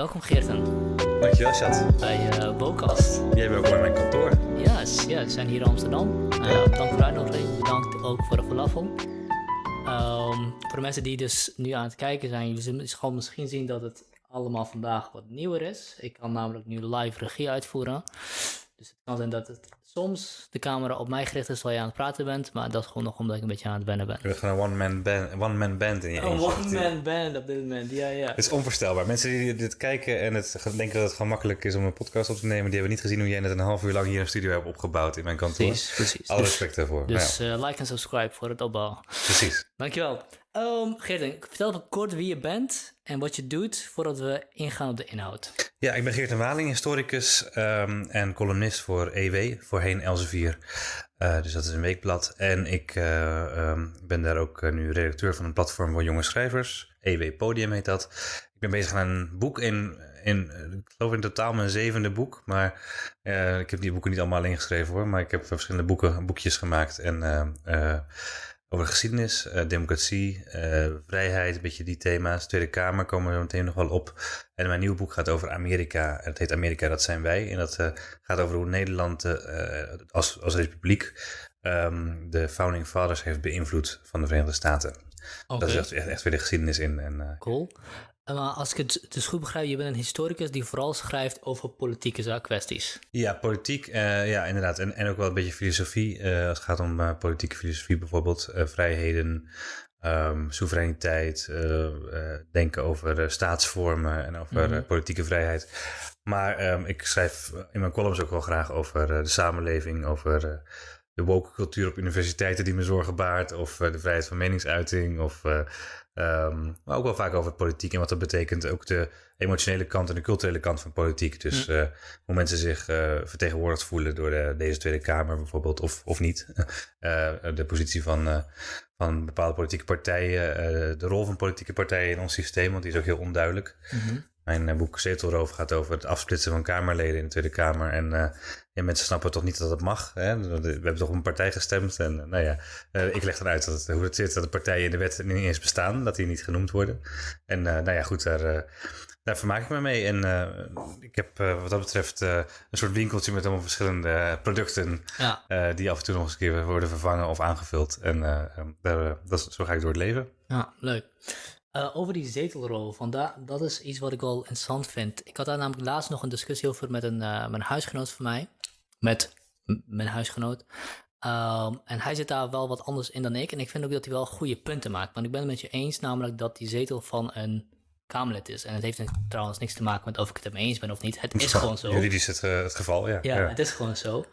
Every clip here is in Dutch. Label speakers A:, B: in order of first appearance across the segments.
A: welkom Geerten
B: Dankjewel, Chat.
A: bij uh, Bocast.
B: Jij bent ook bij mijn kantoor.
A: Ja, yes, ja, we zijn hier in Amsterdam. Uh, bedankt voor de uitnodiging, bedankt ook voor de falafel. Um, voor de mensen die dus nu aan het kijken zijn, jullie zullen misschien zien dat het allemaal vandaag wat nieuwer is. Ik kan namelijk nu live regie uitvoeren. Dus het kan zijn dat het soms de camera op mij gericht is terwijl je aan het praten bent, maar dat is gewoon nog omdat ik een beetje aan het wennen ben.
B: Je bent gewoon een one-man band, one -man band in je
A: Een one-man band op dit moment, ja, ja.
B: Het is onvoorstelbaar. Mensen die dit kijken en het denken dat het gewoon makkelijk is om een podcast op te nemen, die hebben niet gezien hoe jij net een half uur lang hier een studio hebt opgebouwd in mijn kantoor.
A: Precies, precies.
B: Alle respect daarvoor.
A: Dus ja. uh, like en subscribe voor het opbouwen.
B: Precies.
A: Dankjewel. Um, Geert, vertel even kort wie je bent en wat je doet voordat we ingaan op de inhoud.
B: Ja, ik ben Geert Waling, historicus um, en columnist voor EW, voorheen Elsevier. Uh, dus dat is een weekblad. En ik uh, um, ben daar ook uh, nu redacteur van een platform voor jonge schrijvers. EW Podium heet dat. Ik ben bezig aan een boek in, in ik geloof in totaal mijn zevende boek. Maar ik heb die boeken niet allemaal alleen geschreven hoor. Maar ik heb verschillende boeken, boekjes gemaakt en over geschiedenis, uh, democratie, uh, vrijheid, een beetje die thema's. Tweede Kamer komen we meteen nog wel op. En mijn nieuwe boek gaat over Amerika. Het heet Amerika, dat zijn wij. En dat uh, gaat over hoe Nederland als, als republiek um, de Founding Fathers heeft beïnvloed van de Verenigde Staten. Okay. Dat is echt, echt, weer de geschiedenis in. En,
A: cool. Maar als ik het dus goed begrijp, je bent een historicus die vooral schrijft over politieke kwesties.
B: Ja, politiek, uh, ja, inderdaad. En, en ook wel een beetje filosofie. Uh, als het gaat om uh, politieke filosofie, bijvoorbeeld vrijheden, um, soevereiniteit, denken over staatsvormen en over mm -hmm. politieke vrijheid. Maar um, ik schrijf in mijn columns ook wel graag over de samenleving, over de woke cultuur op universiteiten die me zorgen baart, of de vrijheid van meningsuiting, of Um, maar ook wel vaak over politiek en wat dat betekent. Ook de emotionele kant en de culturele kant van politiek. Dus uh, hoe mensen zich uh, vertegenwoordigd voelen door de, deze Tweede Kamer bijvoorbeeld, of, of niet. Uh, de positie van, van bepaalde politieke partijen, de rol van politieke partijen in ons systeem, want die is ook heel onduidelijk. Mm -hmm. Mijn boek Zetelroof gaat over het afsplitsen van Kamerleden in de Tweede Kamer. En ja, mensen snappen toch niet dat het mag. Hè? We hebben toch op een partij gestemd. En nou ja, ik leg dan uit dat het, hoe het zit dat de partijen in de wet niet eens bestaan. Dat die niet genoemd worden. En nou ja, goed, daar, daar vermaak ik me mee. En ik heb wat dat betreft een soort winkeltje met allemaal verschillende producten. Ja. die af en toe nog eens een keer worden vervangen of aangevuld. En daar, dat zo ga ik door het leven.
A: Ja, leuk. Uh, over die zetelrol, da dat is iets wat ik wel interessant vind. Ik had daar namelijk laatst nog een discussie over met een, uh, mijn huisgenoot van mij. Met mijn huisgenoot. Um, en hij zit daar wel wat anders in dan ik. En ik vind ook dat hij wel goede punten maakt. Want ik ben het met je eens, namelijk dat die zetel van een Kamerlid is. En het heeft trouwens niks te maken met of ik het ermee eens ben of niet. Het is gewoon zo.
B: Juridisch het, uh, het geval, ja.
A: ja. Ja, het is gewoon zo.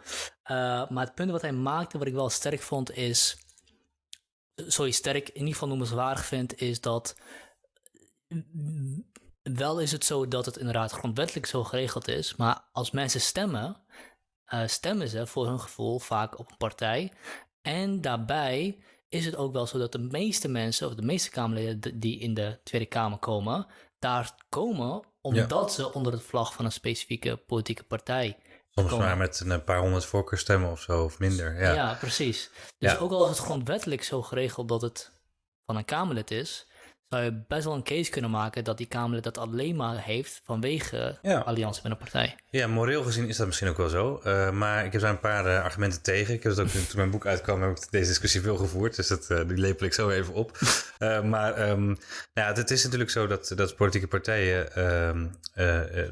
A: maar het punt wat hij maakte, wat ik wel sterk vond, is sorry, sterk, in ieder geval noemenswaardig vind, is dat wel is het zo dat het inderdaad grondwettelijk zo geregeld is, maar als mensen stemmen, uh, stemmen ze voor hun gevoel vaak op een partij. En daarbij is het ook wel zo dat de meeste mensen, of de meeste Kamerleden die in de Tweede Kamer komen, daar komen omdat ja. ze onder het vlag van een specifieke politieke partij
B: Soms maar met een paar honderd voorkeurstemmen of zo, of minder. Ja,
A: ja precies. Dus ja. ook al is het grondwettelijk zo geregeld dat het van een Kamerlid is, zou je best wel een case kunnen maken dat die Kamerlid dat alleen maar heeft vanwege ja. alliantie met een partij.
B: Ja, moreel gezien is dat misschien ook wel zo. Uh, maar ik heb daar een paar uh, argumenten tegen. Ik heb het ook toen mijn boek uitkwam, heb ik deze discussie veel gevoerd. Dus dat, uh, die lepel ik zo even op. maar um, nou ja, het is natuurlijk zo dat, dat politieke partijen, um,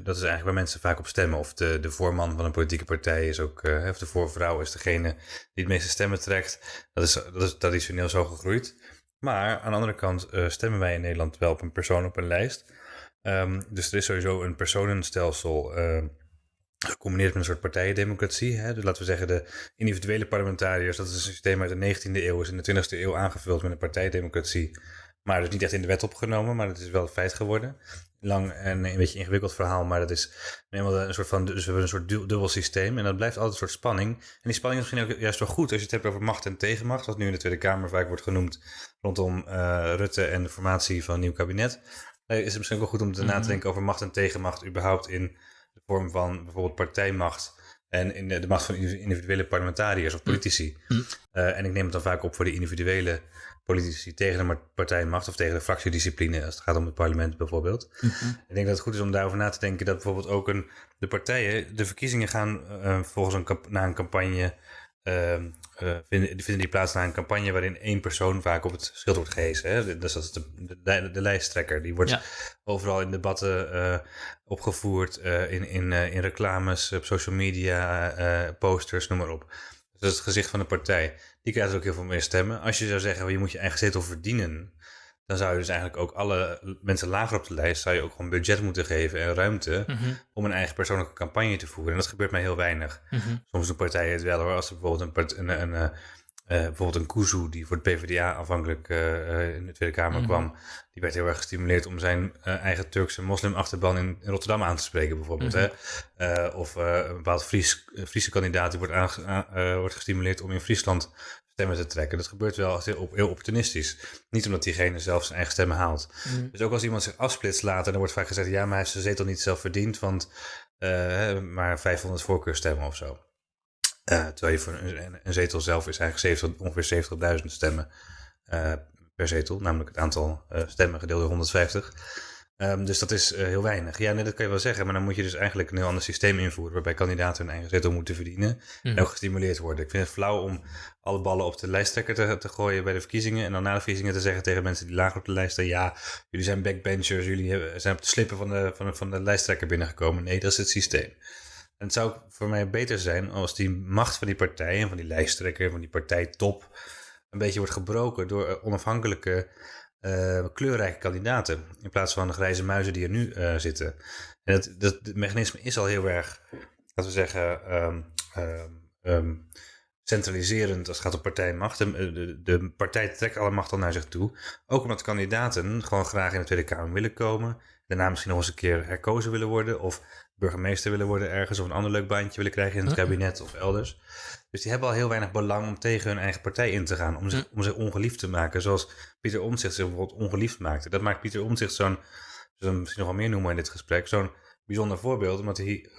B: dat is eigenlijk waar mensen vaak op stemmen. Of de, de voorman van een politieke partij is ook, of de voorvrouw is degene die het meeste stemmen trekt. Dat is, dat is traditioneel zo gegroeid. Maar aan de andere kant uh, stemmen wij in Nederland wel op een persoon op een lijst. Um, dus er is sowieso een personenstelsel uh, gecombineerd met een soort partijendemocratie. Hè? Dus laten we zeggen de individuele parlementariërs, dat is een systeem uit de 19e eeuw, is in de 20e eeuw aangevuld met een partijendemocratie. Maar dus niet echt in de wet opgenomen, maar het is wel een feit geworden. Lang en een beetje ingewikkeld verhaal, maar dat is een soort van, dus we hebben een soort dubbel systeem en dat blijft altijd een soort spanning. En die spanning is misschien ook juist wel goed als je het hebt over macht en tegenmacht, wat nu in de Tweede Kamer vaak wordt genoemd rondom uh, Rutte en de formatie van een nieuw kabinet. Uh, is het misschien ook wel goed om te mm -hmm. na te denken over macht en tegenmacht überhaupt in de vorm van bijvoorbeeld partijmacht En in de, de macht van individuele parlementariërs of politici.
A: Mm.
B: Uh, en ik neem het dan vaak op voor de individuele politici tegen de partijmacht of tegen de fractiediscipline als het gaat om het parlement bijvoorbeeld.
A: Mhm.
B: Ik denk dat het goed is om daarover na te denken dat bijvoorbeeld ook een, de partijen, de verkiezingen gaan volgens een, na een campagne, uh, vinden, vinden die plaats na een campagne waarin één persoon vaak op het schild wordt gehezen. Hè? Dus dat is de, de, de lijsttrekker. Die wordt
A: Ja.
B: overal in debatten uh, opgevoerd, uh, in, in, in reclames, op social media, posters, noem maar op. Dus dat is het gezicht van de partij. Die krijgt ook heel veel meer stemmen. Als je zou zeggen, je moet je eigen zetel verdienen, dan zou je dus eigenlijk ook alle mensen lager op de lijst, zou je ook gewoon budget moeten geven en ruimte
A: Mhm.
B: om een eigen persoonlijke campagne te voeren. En dat gebeurt mij heel weinig.
A: Mhm.
B: Soms doen partijen het wel hoor. Als er bijvoorbeeld een, een, een, een, uh, bijvoorbeeld een Kuzu, die voor de PvdA aanvankelijk uh, in de Tweede Kamer
A: Mhm.
B: kwam, die werd heel erg gestimuleerd om zijn uh, eigen Turkse moslimachterban in, in Rotterdam aan te spreken, bijvoorbeeld. Hè? Of een bepaald Fries, Friese kandidaat die wordt, wordt gestimuleerd om in Friesland stemmen te trekken. Dat gebeurt wel heel, heel opportunistisch. Niet omdat diegene zelf zijn eigen stemmen haalt.
A: Mhm.
B: Dus ook als iemand zich afsplitst later, dan wordt vaak gezegd: ja, maar hij heeft zijn zetel niet zelf verdiend, want uh, maar 500 voorkeurstemmen of zo. Uh, terwijl je voor een, een, zetel zelf is eigenlijk 70, ongeveer 70.000 stemmen uh, per zetel, namelijk het aantal stemmen gedeeld door 150. Um, dus dat is uh, heel weinig. Ja, nee, dat kan je wel zeggen, maar dan moet je dus eigenlijk een heel ander systeem invoeren, waarbij kandidaten hun eigen zetel moeten verdienen
A: Mhm.
B: en ook gestimuleerd worden. Ik vind het flauw om alle ballen op de lijsttrekker te, te gooien bij de verkiezingen en dan na de verkiezingen te zeggen tegen mensen die lager op de lijst staan, ja, jullie zijn backbenchers, jullie hebben, zijn op de slippen van de, van, de, van de lijsttrekker binnengekomen. Nee, dat is het systeem. En het zou voor mij beter zijn als die macht van die partij en van die lijsttrekker, van die partijtop, een beetje wordt gebroken door onafhankelijke, uh, kleurrijke kandidaten. In plaats van de grijze muizen die er nu uh, zitten. En dat, dat, dat, mechanisme is al heel erg, laten we zeggen, um, um, um, centraliserend als het gaat om partijmacht. De, de, de, partij trekt alle macht al naar zich toe. Ook omdat kandidaten gewoon graag in de Tweede Kamer willen komen. Daarna misschien nog eens een keer herkozen willen worden. Of burgemeester willen worden ergens. Of een ander leuk baantje willen krijgen in het kabinet of elders. Dus die hebben al heel weinig belang om tegen hun eigen partij in te gaan. Om zich, om zich ongeliefd te maken. Zoals Pieter Omtzigt zich bijvoorbeeld ongeliefd maakte. Dat maakt Pieter Omtzigt zo'n, misschien nog wel meer noemen in dit gesprek, zo'n bijzonder voorbeeld. Omdat hij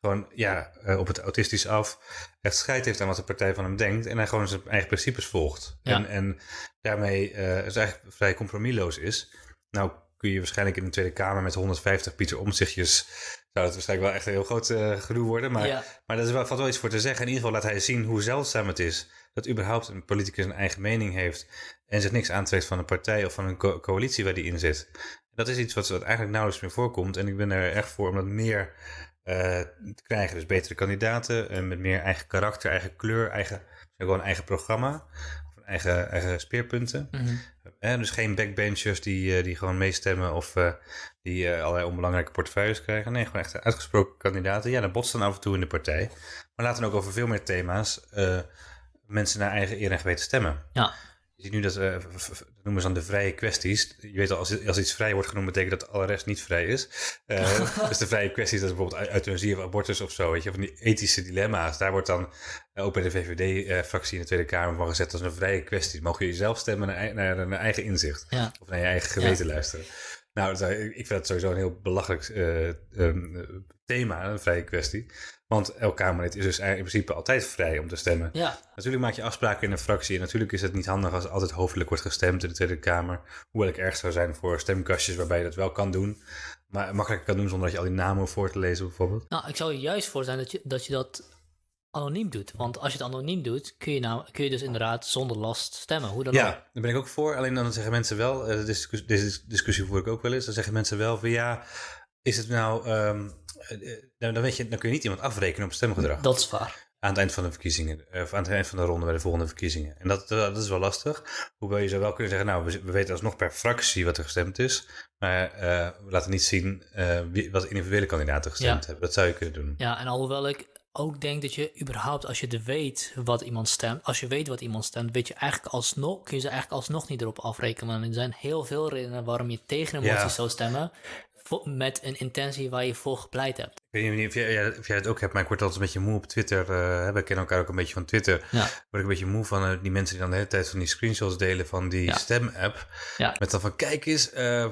B: gewoon ja, uh, op het autistisch af echt scheid heeft aan wat de partij van hem denkt. En hij gewoon zijn eigen principes volgt.
A: Ja.
B: En, en daarmee uh, het eigenlijk vrij compromisloos is. Nou kun je waarschijnlijk in de Tweede Kamer met 150 Pieter Omzichtjes... zou het waarschijnlijk wel echt een heel groot uh, gedoe worden. Maar,
A: Ja.
B: maar daar is wel, valt wel iets voor te zeggen. In ieder geval laat hij zien hoe zeldzaam het is... dat überhaupt een politicus een eigen mening heeft... en zich niks aantrekt van een partij of van een co coalitie waar die in zit. Dat is iets wat, wat eigenlijk nauwelijks meer voorkomt. En ik ben er echt voor om dat meer uh, te krijgen. Dus betere kandidaten uh, met meer eigen karakter, eigen kleur, eigen, gewoon eigen programma. Eigen, eigen speerpunten.
A: Mhm.
B: Eh, dus geen backbenchers die, uh, die gewoon meestemmen of uh, die uh, allerlei onbelangrijke portefeuilles krijgen. Nee, gewoon echt uitgesproken kandidaten. Ja, dat botst dan af en toe in de partij. Maar laten ook over veel meer thema's uh, mensen naar eigen eer en geweten stemmen.
A: Ja.
B: Je ziet nu dat, dat noemen ze dan de vrije kwesties. Je weet al, als, als iets vrij wordt genoemd, betekent dat alle rest niet vrij is. Dus de vrije kwesties, dat is bijvoorbeeld euthanasie of abortus of zo. Weet je, van die ethische dilemma's. Daar wordt dan ook bij de VVD-fractie in de Tweede Kamer van gezet als een vrije kwestie. Mogen je zelf stemmen naar, naar, naar eigen inzicht.
A: Ja.
B: Of naar je eigen geweten ja. luisteren. Nou, ik vind dat sowieso een heel belachelijk uh, um, thema, een vrije kwestie. Want elk Kamerlid is dus in principe altijd vrij om te stemmen.
A: Ja.
B: Natuurlijk maak je afspraken in een fractie. En natuurlijk is het niet handig als altijd hoofdelijk wordt gestemd in de Tweede Kamer. Hoewel ik erg zou zijn voor stemkastjes waarbij je dat wel kan doen. Maar makkelijk kan doen zonder dat je al die namen hoeft voor te lezen bijvoorbeeld.
A: Nou, ik zou er juist voor zijn dat je dat, je dat anoniem doet. Want als je het anoniem doet, kun je, nou, kun je dus inderdaad zonder last stemmen. Hoe dan
B: ja,
A: ook.
B: daar ben ik ook voor. Alleen dan zeggen mensen wel, uh, deze, deze discussie voer ik ook wel eens. Dan zeggen mensen wel van ja, is het nou... Um, dan, weet je, dan kun je niet iemand afrekenen op stemgedrag.
A: Dat is waar.
B: Aan het eind van de verkiezingen, of aan het eind van de ronde bij de volgende verkiezingen. En dat, dat is wel lastig. Hoewel je zou wel kunnen zeggen, nou, we, we weten alsnog per fractie wat er gestemd is. Maar uh, we laten niet zien uh, wie, wat individuele kandidaten gestemd
A: Ja.
B: hebben. Dat zou je kunnen doen.
A: Ja, en alhoewel ik ook denk dat je überhaupt, als je er weet wat iemand stemt, als je weet wat iemand stemt, weet je eigenlijk alsnog, kun je ze eigenlijk alsnog niet erop afrekenen. Want er zijn heel veel redenen waarom je tegen een motie
B: Ja.
A: zou stemmen, met een intentie waar je voor gepleit hebt.
B: Ik weet niet of jij, of jij het ook hebt, maar ik word altijd een beetje moe op Twitter. Uh, we kennen elkaar ook een beetje van Twitter.
A: Ja.
B: Word ik een beetje moe van uh, die mensen die dan de hele tijd van die screenshots delen van die
A: Ja.
B: stem-app.
A: Ja.
B: Met dan van, kijk eens, uh,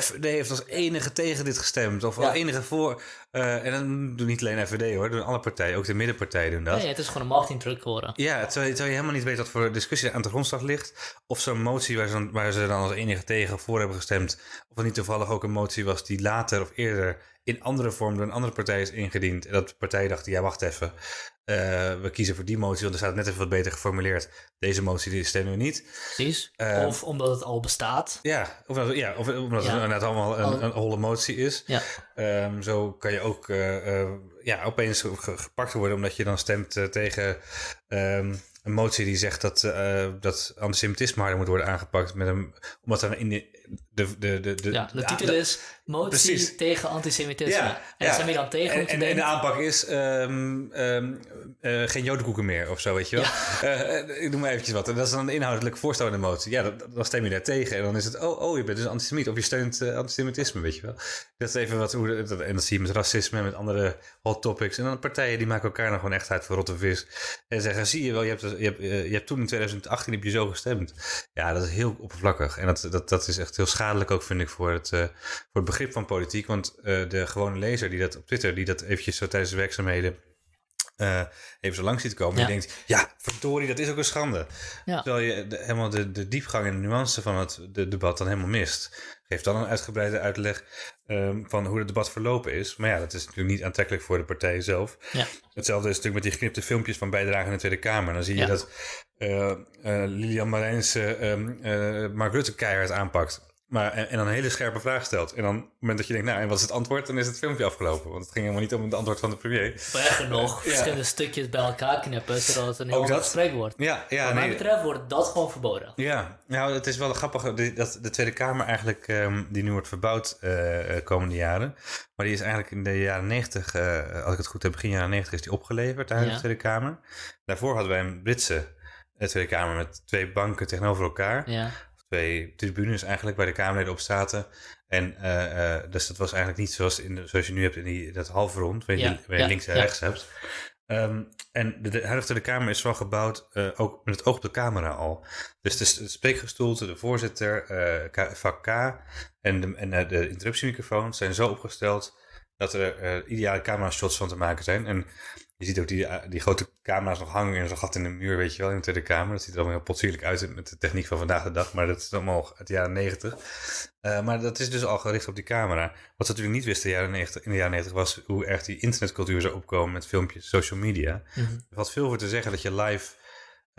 B: FVD heeft als enige tegen dit gestemd. Of als enige voor. Uh, en dan doen niet alleen FVD hoor, doen alle partijen, ook de middenpartijen doen dat.
A: Nee, het is gewoon een marketingdruk geworden.
B: Ja, terwijl, je helemaal niet weet wat voor discussie aan de grondslag ligt. Of zo'n motie waar ze, waar ze dan als enige tegen voor hebben gestemd. Of het niet toevallig ook een motie was die later of eerder in andere vorm door een andere partij is ingediend. En dat de partij dacht, ja wacht even, uh, we kiezen voor die motie, want er staat net even wat beter geformuleerd. Deze motie die stemmen we niet.
A: Precies. Uh, of omdat het al bestaat.
B: Ja, of, ja, of omdat ja. het inderdaad allemaal een, een holle motie is. Ja. Um, zo kan je ook uh, ja, opeens gepakt worden omdat je dan stemt tegen um, een motie die zegt dat, dat antisemitisme harder moet worden aangepakt. Met een, omdat er in de, de, de, de,
A: ja, de titel is Motie tegen antisemitisme. Ja, en ja. zijn we dan tegen
B: en, en, en, de aanpak is um, um, uh, geen jodenkoeken meer of zo, weet je wel. Ja. Uh, ik doe maar eventjes wat. En dat is dan een inhoudelijk voorstel in de motie. Ja, dan stem je daar tegen. En dan is het, oh, oh je bent dus antisemiet. Of je steunt uh, antisemitisme, weet je wel. Dat is even wat, hoe, dat, en dat zie je met racisme en met andere hot topics. En dan partijen die maken elkaar nog gewoon echt uit voor rotte vis. En zeggen, zie je wel, je hebt, je hebt, je hebt toen in 2018 heb je zo gestemd. Ja, dat is heel oppervlakkig. En dat, dat, dat is echt heel schadelijk ook, vind ik, voor het, voor het begrip van politiek. Want uh, de gewone lezer die dat op Twitter, die dat eventjes zo tijdens de werkzaamheden uh, even zo lang ziet komen. Ja. Die denkt, ja, verdorie, dat is ook een schande. Ja. Terwijl je de, helemaal de, de diepgang en de nuance van het de debat dan helemaal mist. Geef dan een uitgebreide uitleg um, van hoe het debat verlopen is. Maar ja, dat is natuurlijk niet aantrekkelijk voor de partij zelf. Ja. Hetzelfde is natuurlijk met die geknipte filmpjes van bijdrage in de Tweede Kamer. Dan zie je dat uh, uh, Lilian Marijns um, Mark Rutte keihard aanpakt. Maar, en, dan een hele scherpe vraag stelt. En dan, op het moment dat je denkt, nou, en wat is het antwoord? Dan is het filmpje afgelopen. Want het ging helemaal niet om het antwoord van de premier.
A: Erger nog, verschillende stukjes bij elkaar knippen, zodat het een heel ander gesprek wordt.
B: Ja, ja,
A: Wat mij betreft wordt dat gewoon verboden.
B: Ja, nou, het is wel grappig dat de Tweede Kamer eigenlijk, um, die nu wordt verbouwd uh, komende jaren. Maar die is eigenlijk in de jaren 90, uh, als ik het goed heb, begin jaren 90 is die opgeleverd ja. de Tweede Kamer. Daarvoor hadden wij een Britse Tweede Kamer met twee banken tegenover elkaar. Ja twee tribunes eigenlijk waar de Kamerleden op zaten. En uh, uh, dus dat was eigenlijk niet zoals, in de, zoals je nu hebt in die, dat halfrond, waar je, ja, waar je links en rechts hebt. Um, en de, de huidige de Kamer is wel gebouwd, uh, ook met het oog op de camera al. Dus de, de spreekgestoelte, de voorzitter, vak K en de, en de interruptiemicrofoons zijn zo opgesteld dat er ideale camera shots van te maken zijn. En je ziet ook die, eh, die grote camera's nog hangen in zo'n gat in de muur, weet je wel, in de Tweede Kamer. Dat ziet er allemaal heel potsierlijk uit met de techniek van vandaag de dag, maar dat is allemaal uit de jaren negentig. Uh, maar dat is dus al gericht op die camera. Wat ze natuurlijk niet wisten in de jaren 90, in de jaren 90 was hoe erg die internetcultuur zou opkomen met filmpjes, social media. Mm -hmm. Er valt veel voor te zeggen dat je live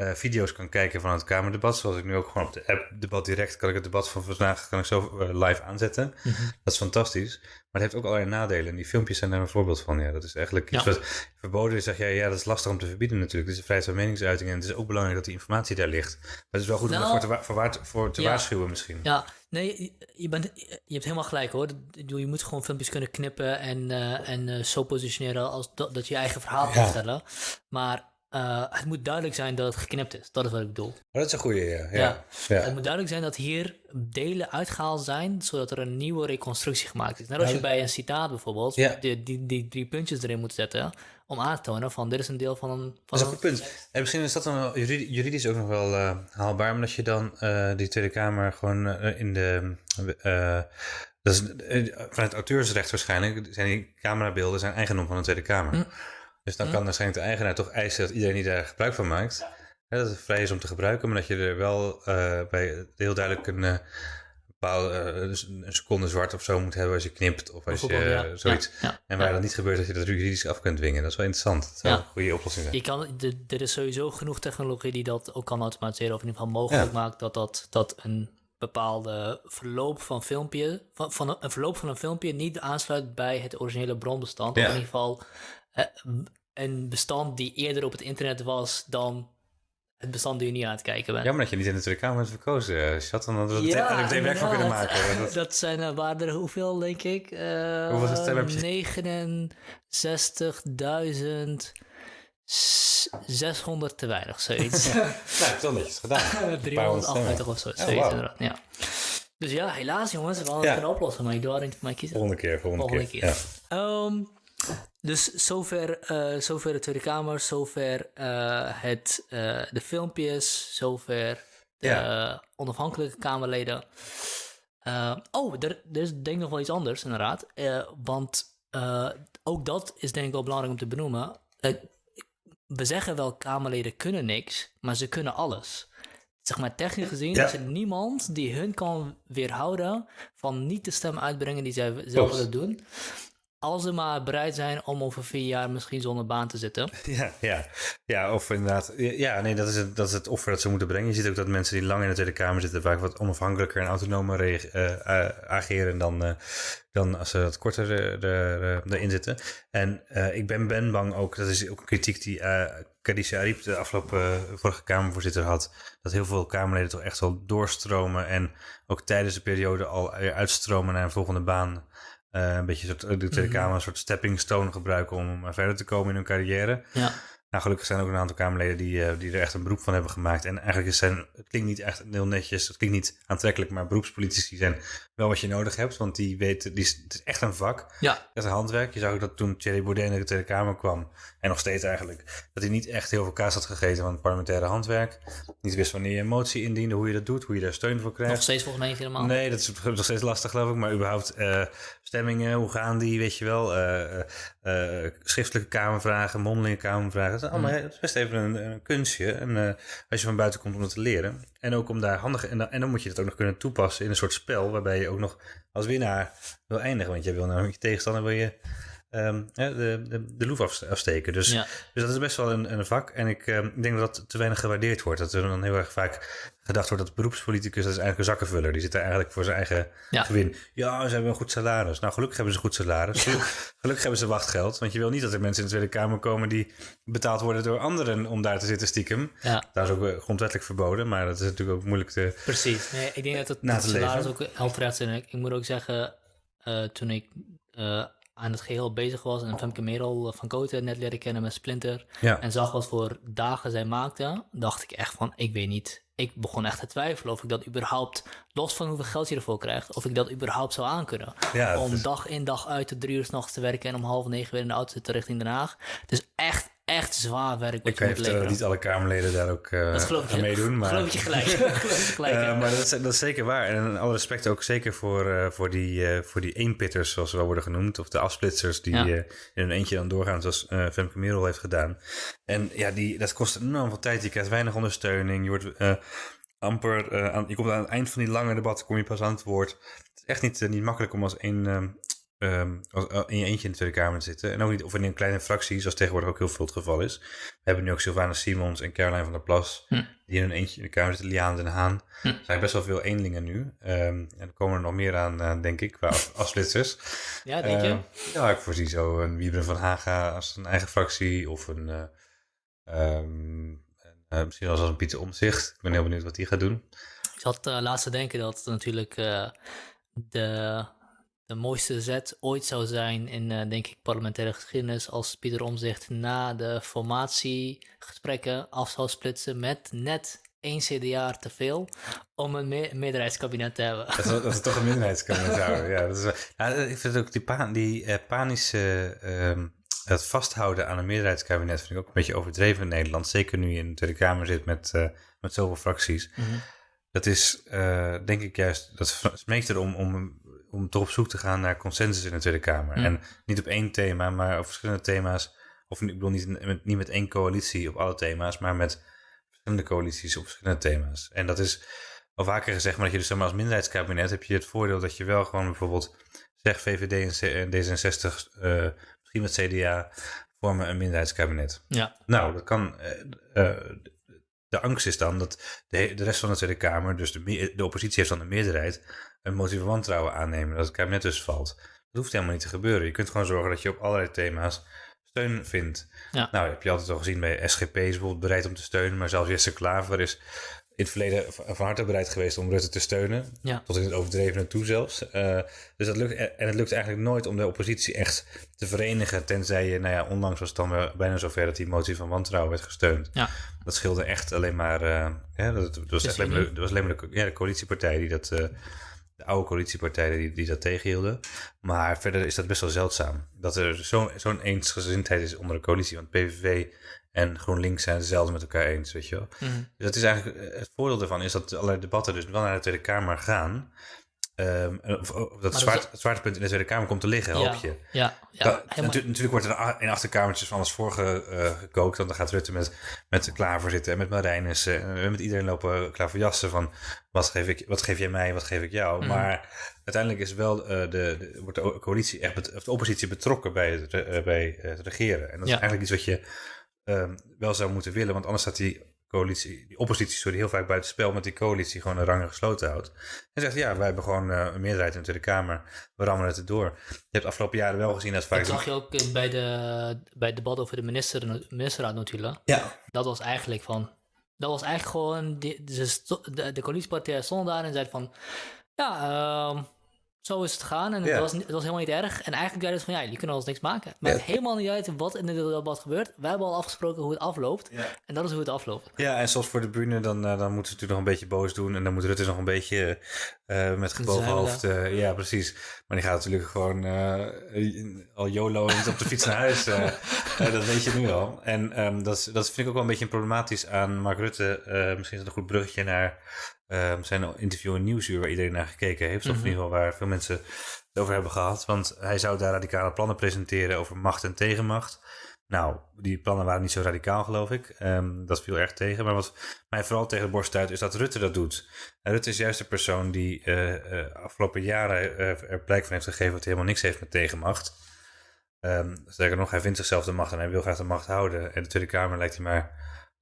B: uh, video's kan kijken van het Kamerdebat. Zoals ik nu ook gewoon op de app Debat Direct kan ik het debat van vandaag kan ik zo uh, live aanzetten. Mm -hmm. Dat is fantastisch. Maar het heeft ook allerlei nadelen. En die filmpjes zijn daar een voorbeeld van. Ja, dat is eigenlijk iets ja. wat verboden is. Zeg jij, ja, dat is lastig om te verbieden natuurlijk. Het is vrijheid van meningsuiting. En het is ook belangrijk dat die informatie daar ligt. Maar het is wel goed nou, om ervoor te, voor, voor te ja. waarschuwen misschien.
A: Ja, nee, je, bent, je hebt helemaal gelijk hoor. Je moet gewoon filmpjes kunnen knippen en, uh, en uh, zo positioneren als dat, dat je eigen verhaal kan stellen. Maar uh, het moet duidelijk zijn dat het geknipt is. Dat is wat ik bedoel.
B: Oh, dat is een goede, ja. Ja.
A: ja. Het moet duidelijk zijn dat hier delen uitgehaald zijn, zodat er een nieuwe reconstructie gemaakt is. Net als je bij een citaat bijvoorbeeld ja. die, die, die, drie puntjes erin moet zetten, om aan te tonen van dit is een deel van een... Van
B: dat is een goed punt. En misschien is dat dan juridisch ook nog wel uh, haalbaar, omdat je dan uh, die Tweede Kamer gewoon in de... dat is, vanuit auteursrecht waarschijnlijk zijn die camerabeelden zijn eigendom van de Tweede Kamer. Hm. Dus dan hm. kan waarschijnlijk de eigenaar toch eisen dat iedereen die daar gebruik van maakt, hè, dat het vrij is om te gebruiken, maar dat je er wel uh, bij heel duidelijk een uh, bepaalde uh, een seconde zwart of zo moet hebben als je knipt of als je ja. zoiets. Ja, ja, en waar dat niet gebeurt, dat je dat juridisch af kunt dwingen. Dat is wel interessant. Dat zou een goede oplossing zijn.
A: Je kan, er is sowieso genoeg technologie die dat ook kan automatiseren of in ieder geval mogelijk maakt dat, dat, dat een bepaalde verloop van filmpje, van, van een, verloop van een filmpje niet aansluit bij het originele bronbestand. Of in ieder geval een bestand die eerder op het internet was dan het bestand die je niet aan het kijken bent.
B: Jammer dat je niet in de Tweede Kamer hebt verkozen, Chat. Dan hadden we ja, er meteen werk van kunnen maken.
A: Dat, dat zijn er, waren er hoeveel, denk ik? Uh, hoeveel stemmen 69.000... 600 te weinig, zoiets.
B: nou, toch netjes gedaan.
A: 358 of zo, zoiets wow. ja. Dus ja, helaas jongens, we hadden ja. een oplossen, maar ik doe niet voor mij kiezen.
B: Volgende keer, volgende, volgende keer. keer.
A: Ja. Um, dus zover, uh, zover de Tweede Kamer, zover uh, het, uh, de filmpjes, zover de ja. onafhankelijke Kamerleden. Oh, er, er, is denk ik nog wel iets anders, inderdaad. Want ook dat is denk ik wel belangrijk om te benoemen. we zeggen wel, Kamerleden kunnen niks, maar ze kunnen alles. Zeg maar, technisch gezien is er niemand die hun kan weerhouden van niet de stem uitbrengen die zij zelf willen doen als ze maar bereid zijn om over vier jaar misschien zonder baan te zitten.
B: Ja, ja. ja of inderdaad. Ja, nee, dat is, het, dat is het offer dat ze moeten brengen. Je ziet ook dat mensen die lang in de Tweede Kamer zitten vaak wat onafhankelijker en autonomer uh, ageren dan, uh, dan als ze wat korter erin zitten. En ik ben, ben bang ook, dat is ook een kritiek die Khadija Ariep, de afgelopen vorige Kamervoorzitter, had. Dat heel veel Kamerleden toch echt wel doorstromen en ook tijdens de periode al uitstromen naar een volgende baan. Uh, een beetje soort, de Tweede mhm. Kamer een soort stepping stone gebruiken om verder te komen in hun carrière. Ja. Nou, gelukkig zijn er ook een aantal Kamerleden die, uh, die er echt een beroep van hebben gemaakt. En eigenlijk is zijn, het klinkt niet echt heel netjes, het klinkt niet aantrekkelijk, maar beroepspolitici zijn wel wat je nodig hebt. Want die weten, die is, het is echt een vak. Ja. Echt een handwerk. Je zag ook dat toen Thierry Baudet in de Tweede Kamer kwam, en nog steeds eigenlijk, dat hij niet echt heel veel kaas had gegeten van het parlementaire handwerk. Niet wist wanneer je een motie indiende, hoe je dat doet, hoe je daar steun voor krijgt.
A: Nog steeds volgens mij helemaal.
B: Nee, dat is nog steeds lastig geloof ik. Maar überhaupt uh, stemmingen, hoe gaan die, weet je wel. Uh, uh, schriftelijke kamervragen, mondelinge kamervragen. Is, allemaal, mm. dat is best even een, een kunstje. En als je van buiten komt om dat te leren. En ook om daar handig... En dan, en dan moet je het ook nog kunnen toepassen in een soort spel... waarbij je ook nog als winnaar wil eindigen. Want je wil nou met je tegenstander wil je um, de, de, de loef afsteken. Dus, dus dat is best wel een, een vak. En ik um, denk dat dat te weinig gewaardeerd wordt. Dat er dan heel erg vaak gedacht wordt dat beroepspoliticus, dat is eigenlijk een zakkenvuller. Die zit er eigenlijk voor zijn eigen ja. gewin. Ja, ze hebben een goed salaris. Nou, gelukkig hebben ze een goed salaris. Gelukkig hebben ze wachtgeld. Want je wil niet dat er mensen in de Tweede Kamer komen die betaald worden door anderen om daar te zitten stiekem. Ja. Dat is ook eh, grondwettelijk verboden, maar dat is natuurlijk ook moeilijk te
A: Precies. Nee, ik denk dat het, het salaris ook terecht is. Ik moet ook zeggen, uh, toen ik... Uh, aan het geheel bezig was en Femke Merel van Koten net leren kennen met Splinter en zag wat voor dagen zij maakte, dacht ik echt van, ik weet niet. Ik begon echt te twijfelen of ik dat überhaupt, los van hoeveel geld je ervoor krijgt, of ik dat überhaupt zou aankunnen. Ja, om dag in dag uit tot drie uur s'nachts te werken en om half negen weer in de auto te zitten richting Den Haag. Dus echt echt zwaar werk.
B: Ik weet uh, niet alle Kamerleden daar ook uh, aan meedoen. Maar...
A: Geloof je gelijk. gelijk
B: uh, maar dat is, dat is, zeker waar. En alle respect ook zeker voor, voor die, voor die eenpitters, zoals ze wel worden genoemd. Of de afsplitsers die in hun eentje dan doorgaan, zoals Femke Merel heeft gedaan. En ja, die, dat kost enorm veel tijd. Je krijgt weinig ondersteuning. Je wordt amper... aan, je komt aan het eind van die lange debatten kom je pas aan het woord. Het is echt niet, niet makkelijk om als één um, in je eentje in de Tweede Kamer te zitten. En ook niet of in een kleine fractie, zoals tegenwoordig ook heel veel het geval is. We hebben nu ook Sylvana Simons en Caroline van der Plas, hm. die in een eentje in de Kamer zitten. Liaan den Haan. Hm. Er zijn best wel veel eenlingen nu. Um, en er komen er nog meer aan, uh, denk ik, qua afsplitsers.
A: Ja, denk je? Uh,
B: ja, ik voorzie zo een Wiebren van Haga als een eigen fractie. Of een... Uh, um, misschien als een Pieter Omzicht. Ik ben heel benieuwd wat die gaat doen.
A: Ik zat laatst te denken dat natuurlijk de de mooiste zet ooit zou zijn in, uh, denk ik, parlementaire geschiedenis als Pieter Omzicht na de formatiegesprekken af zou splitsen met net één CDA te veel om een me meerderheidskabinet te hebben.
B: Dat, dat is toch een minderheidskabinet houden, ja. Dat is, ja. Ik vind ook die, pa die uh, panische... Uh, het vasthouden aan een meerderheidskabinet vind ik ook een beetje overdreven in Nederland. Zeker nu je in de Tweede Kamer zit met, met zoveel fracties. Mm -hmm. Dat is, denk ik juist, dat smeekt erom om om toch op zoek te gaan naar consensus in de Tweede Kamer. En niet op één thema, maar op verschillende thema's. Of ik bedoel niet met, niet met één coalitie op alle thema's, maar met verschillende coalities op verschillende thema's. En dat is al vaker gezegd, maar dat je dus maar als minderheidskabinet heb je het voordeel dat je wel gewoon bijvoorbeeld zeg VVD en D66, uh, eh, misschien met CDA, vormen een minderheidskabinet. Ja. Nou, dat kan. Uh, de angst is dan dat de, de rest van de Tweede Kamer, dus de, de oppositie heeft dan de meerderheid, een motie van wantrouwen aannemen, dat het kabinet dus valt. Dat hoeft helemaal niet te gebeuren. Je kunt gewoon zorgen dat je op allerlei thema's steun vindt. Ja. Nou, heb je altijd al gezien bij SGP is bijvoorbeeld bereid om te steunen, maar zelfs Jesse Klaver is in het verleden van harte bereid geweest om Rutte te steunen. Ja. Tot in het overdrevene toe zelfs. Uh, dus dat lukt, en het lukt eigenlijk nooit om de oppositie echt te verenigen. Tenzij je, nou ja, onlangs was het dan bijna zover dat die motie van wantrouwen werd gesteund. Ja. Dat scheelde echt alleen maar. Uh, dat, dat, was alleen maar, dat was alleen maar de, ja, de coalitiepartij die dat. Uh, de oude coalitiepartijen die, die dat tegenhielden. Maar verder is dat best wel zeldzaam. Dat er zo'n zo'n eensgezindheid is onder de coalitie. Want PVV en GroenLinks zijn het met elkaar eens, weet je wel. Mhm. Dus dat is eigenlijk, het voordeel daarvan is dat allerlei debatten dus wel naar de Tweede Kamer gaan. Um, of, of dat zwaarte, het zwaartepunt in de Tweede Kamer komt te liggen, hoop je.
A: Ja, ja,
B: ja natu natuurlijk wordt er in achterkamertjes van alles voor uh, gekookt. Want dan gaat Rutte met, met Klaver zitten en met Marijnis. en met iedereen lopen klaverjassen van wat geef, ik, wat geef jij mij, wat geef ik jou. Mhm. Maar uiteindelijk is wel, de, de, wordt de coalitie echt, of de oppositie betrokken bij het, bij het regeren. En dat is eigenlijk iets wat je um, wel zou moeten willen. Want anders staat die coalitie, die oppositie, sorry, heel vaak buiten spel met die coalitie gewoon de rangen gesloten houdt. En zegt, ja, wij hebben gewoon uh, een meerderheid in de Tweede Kamer, we rammen het erdoor. Je hebt afgelopen jaren wel gezien dat vaak...
A: Dat zag je ook eh, bij, de, bij het debat over de minister, ministerraad natuurlijk.
B: Ja.
A: Dat was eigenlijk van, dat was eigenlijk gewoon, de, de, de coalitiepartij stond daar en zei van, ja, uh, zo is het gegaan en het, was, het was helemaal niet erg. En eigenlijk zeiden ze van, ja, jullie kunnen ons niks maken. Maar het helemaal niet uit wat in dit debat gebeurt. Wij hebben al afgesproken hoe het afloopt. En dat is hoe het afloopt.
B: Ja, en zoals voor de bühne, dan, uh, dan moeten ze natuurlijk nog een beetje boos doen. En dan moet Rutte nog een beetje uh, met gebogen hoofd. Uh, ja, precies. Maar die gaat natuurlijk gewoon al YOLO op de fiets naar huis. dat weet je nu al. En um, dat, dat vind ik ook wel een beetje problematisch aan Mark Rutte. misschien is het een goed bruggetje naar um, zijn interview in Nieuwsuur, waar iedereen naar gekeken heeft. Of in mhm. ieder geval waar veel mensen het over hebben gehad. Want hij zou daar radicale plannen presenteren over macht en tegenmacht. Nou, die plannen waren niet zo radicaal, geloof ik. Um, dat viel erg tegen. Maar wat mij vooral tegen de borst stuit, is dat Rutte dat doet. En Rutte is juist de persoon die uh, uh, afgelopen jaren uh, er blijk van heeft gegeven dat hij helemaal niks heeft met tegenmacht. Um, sterker nog, hij vindt zichzelf de macht en hij wil graag de macht houden. En de Tweede Kamer lijkt hij maar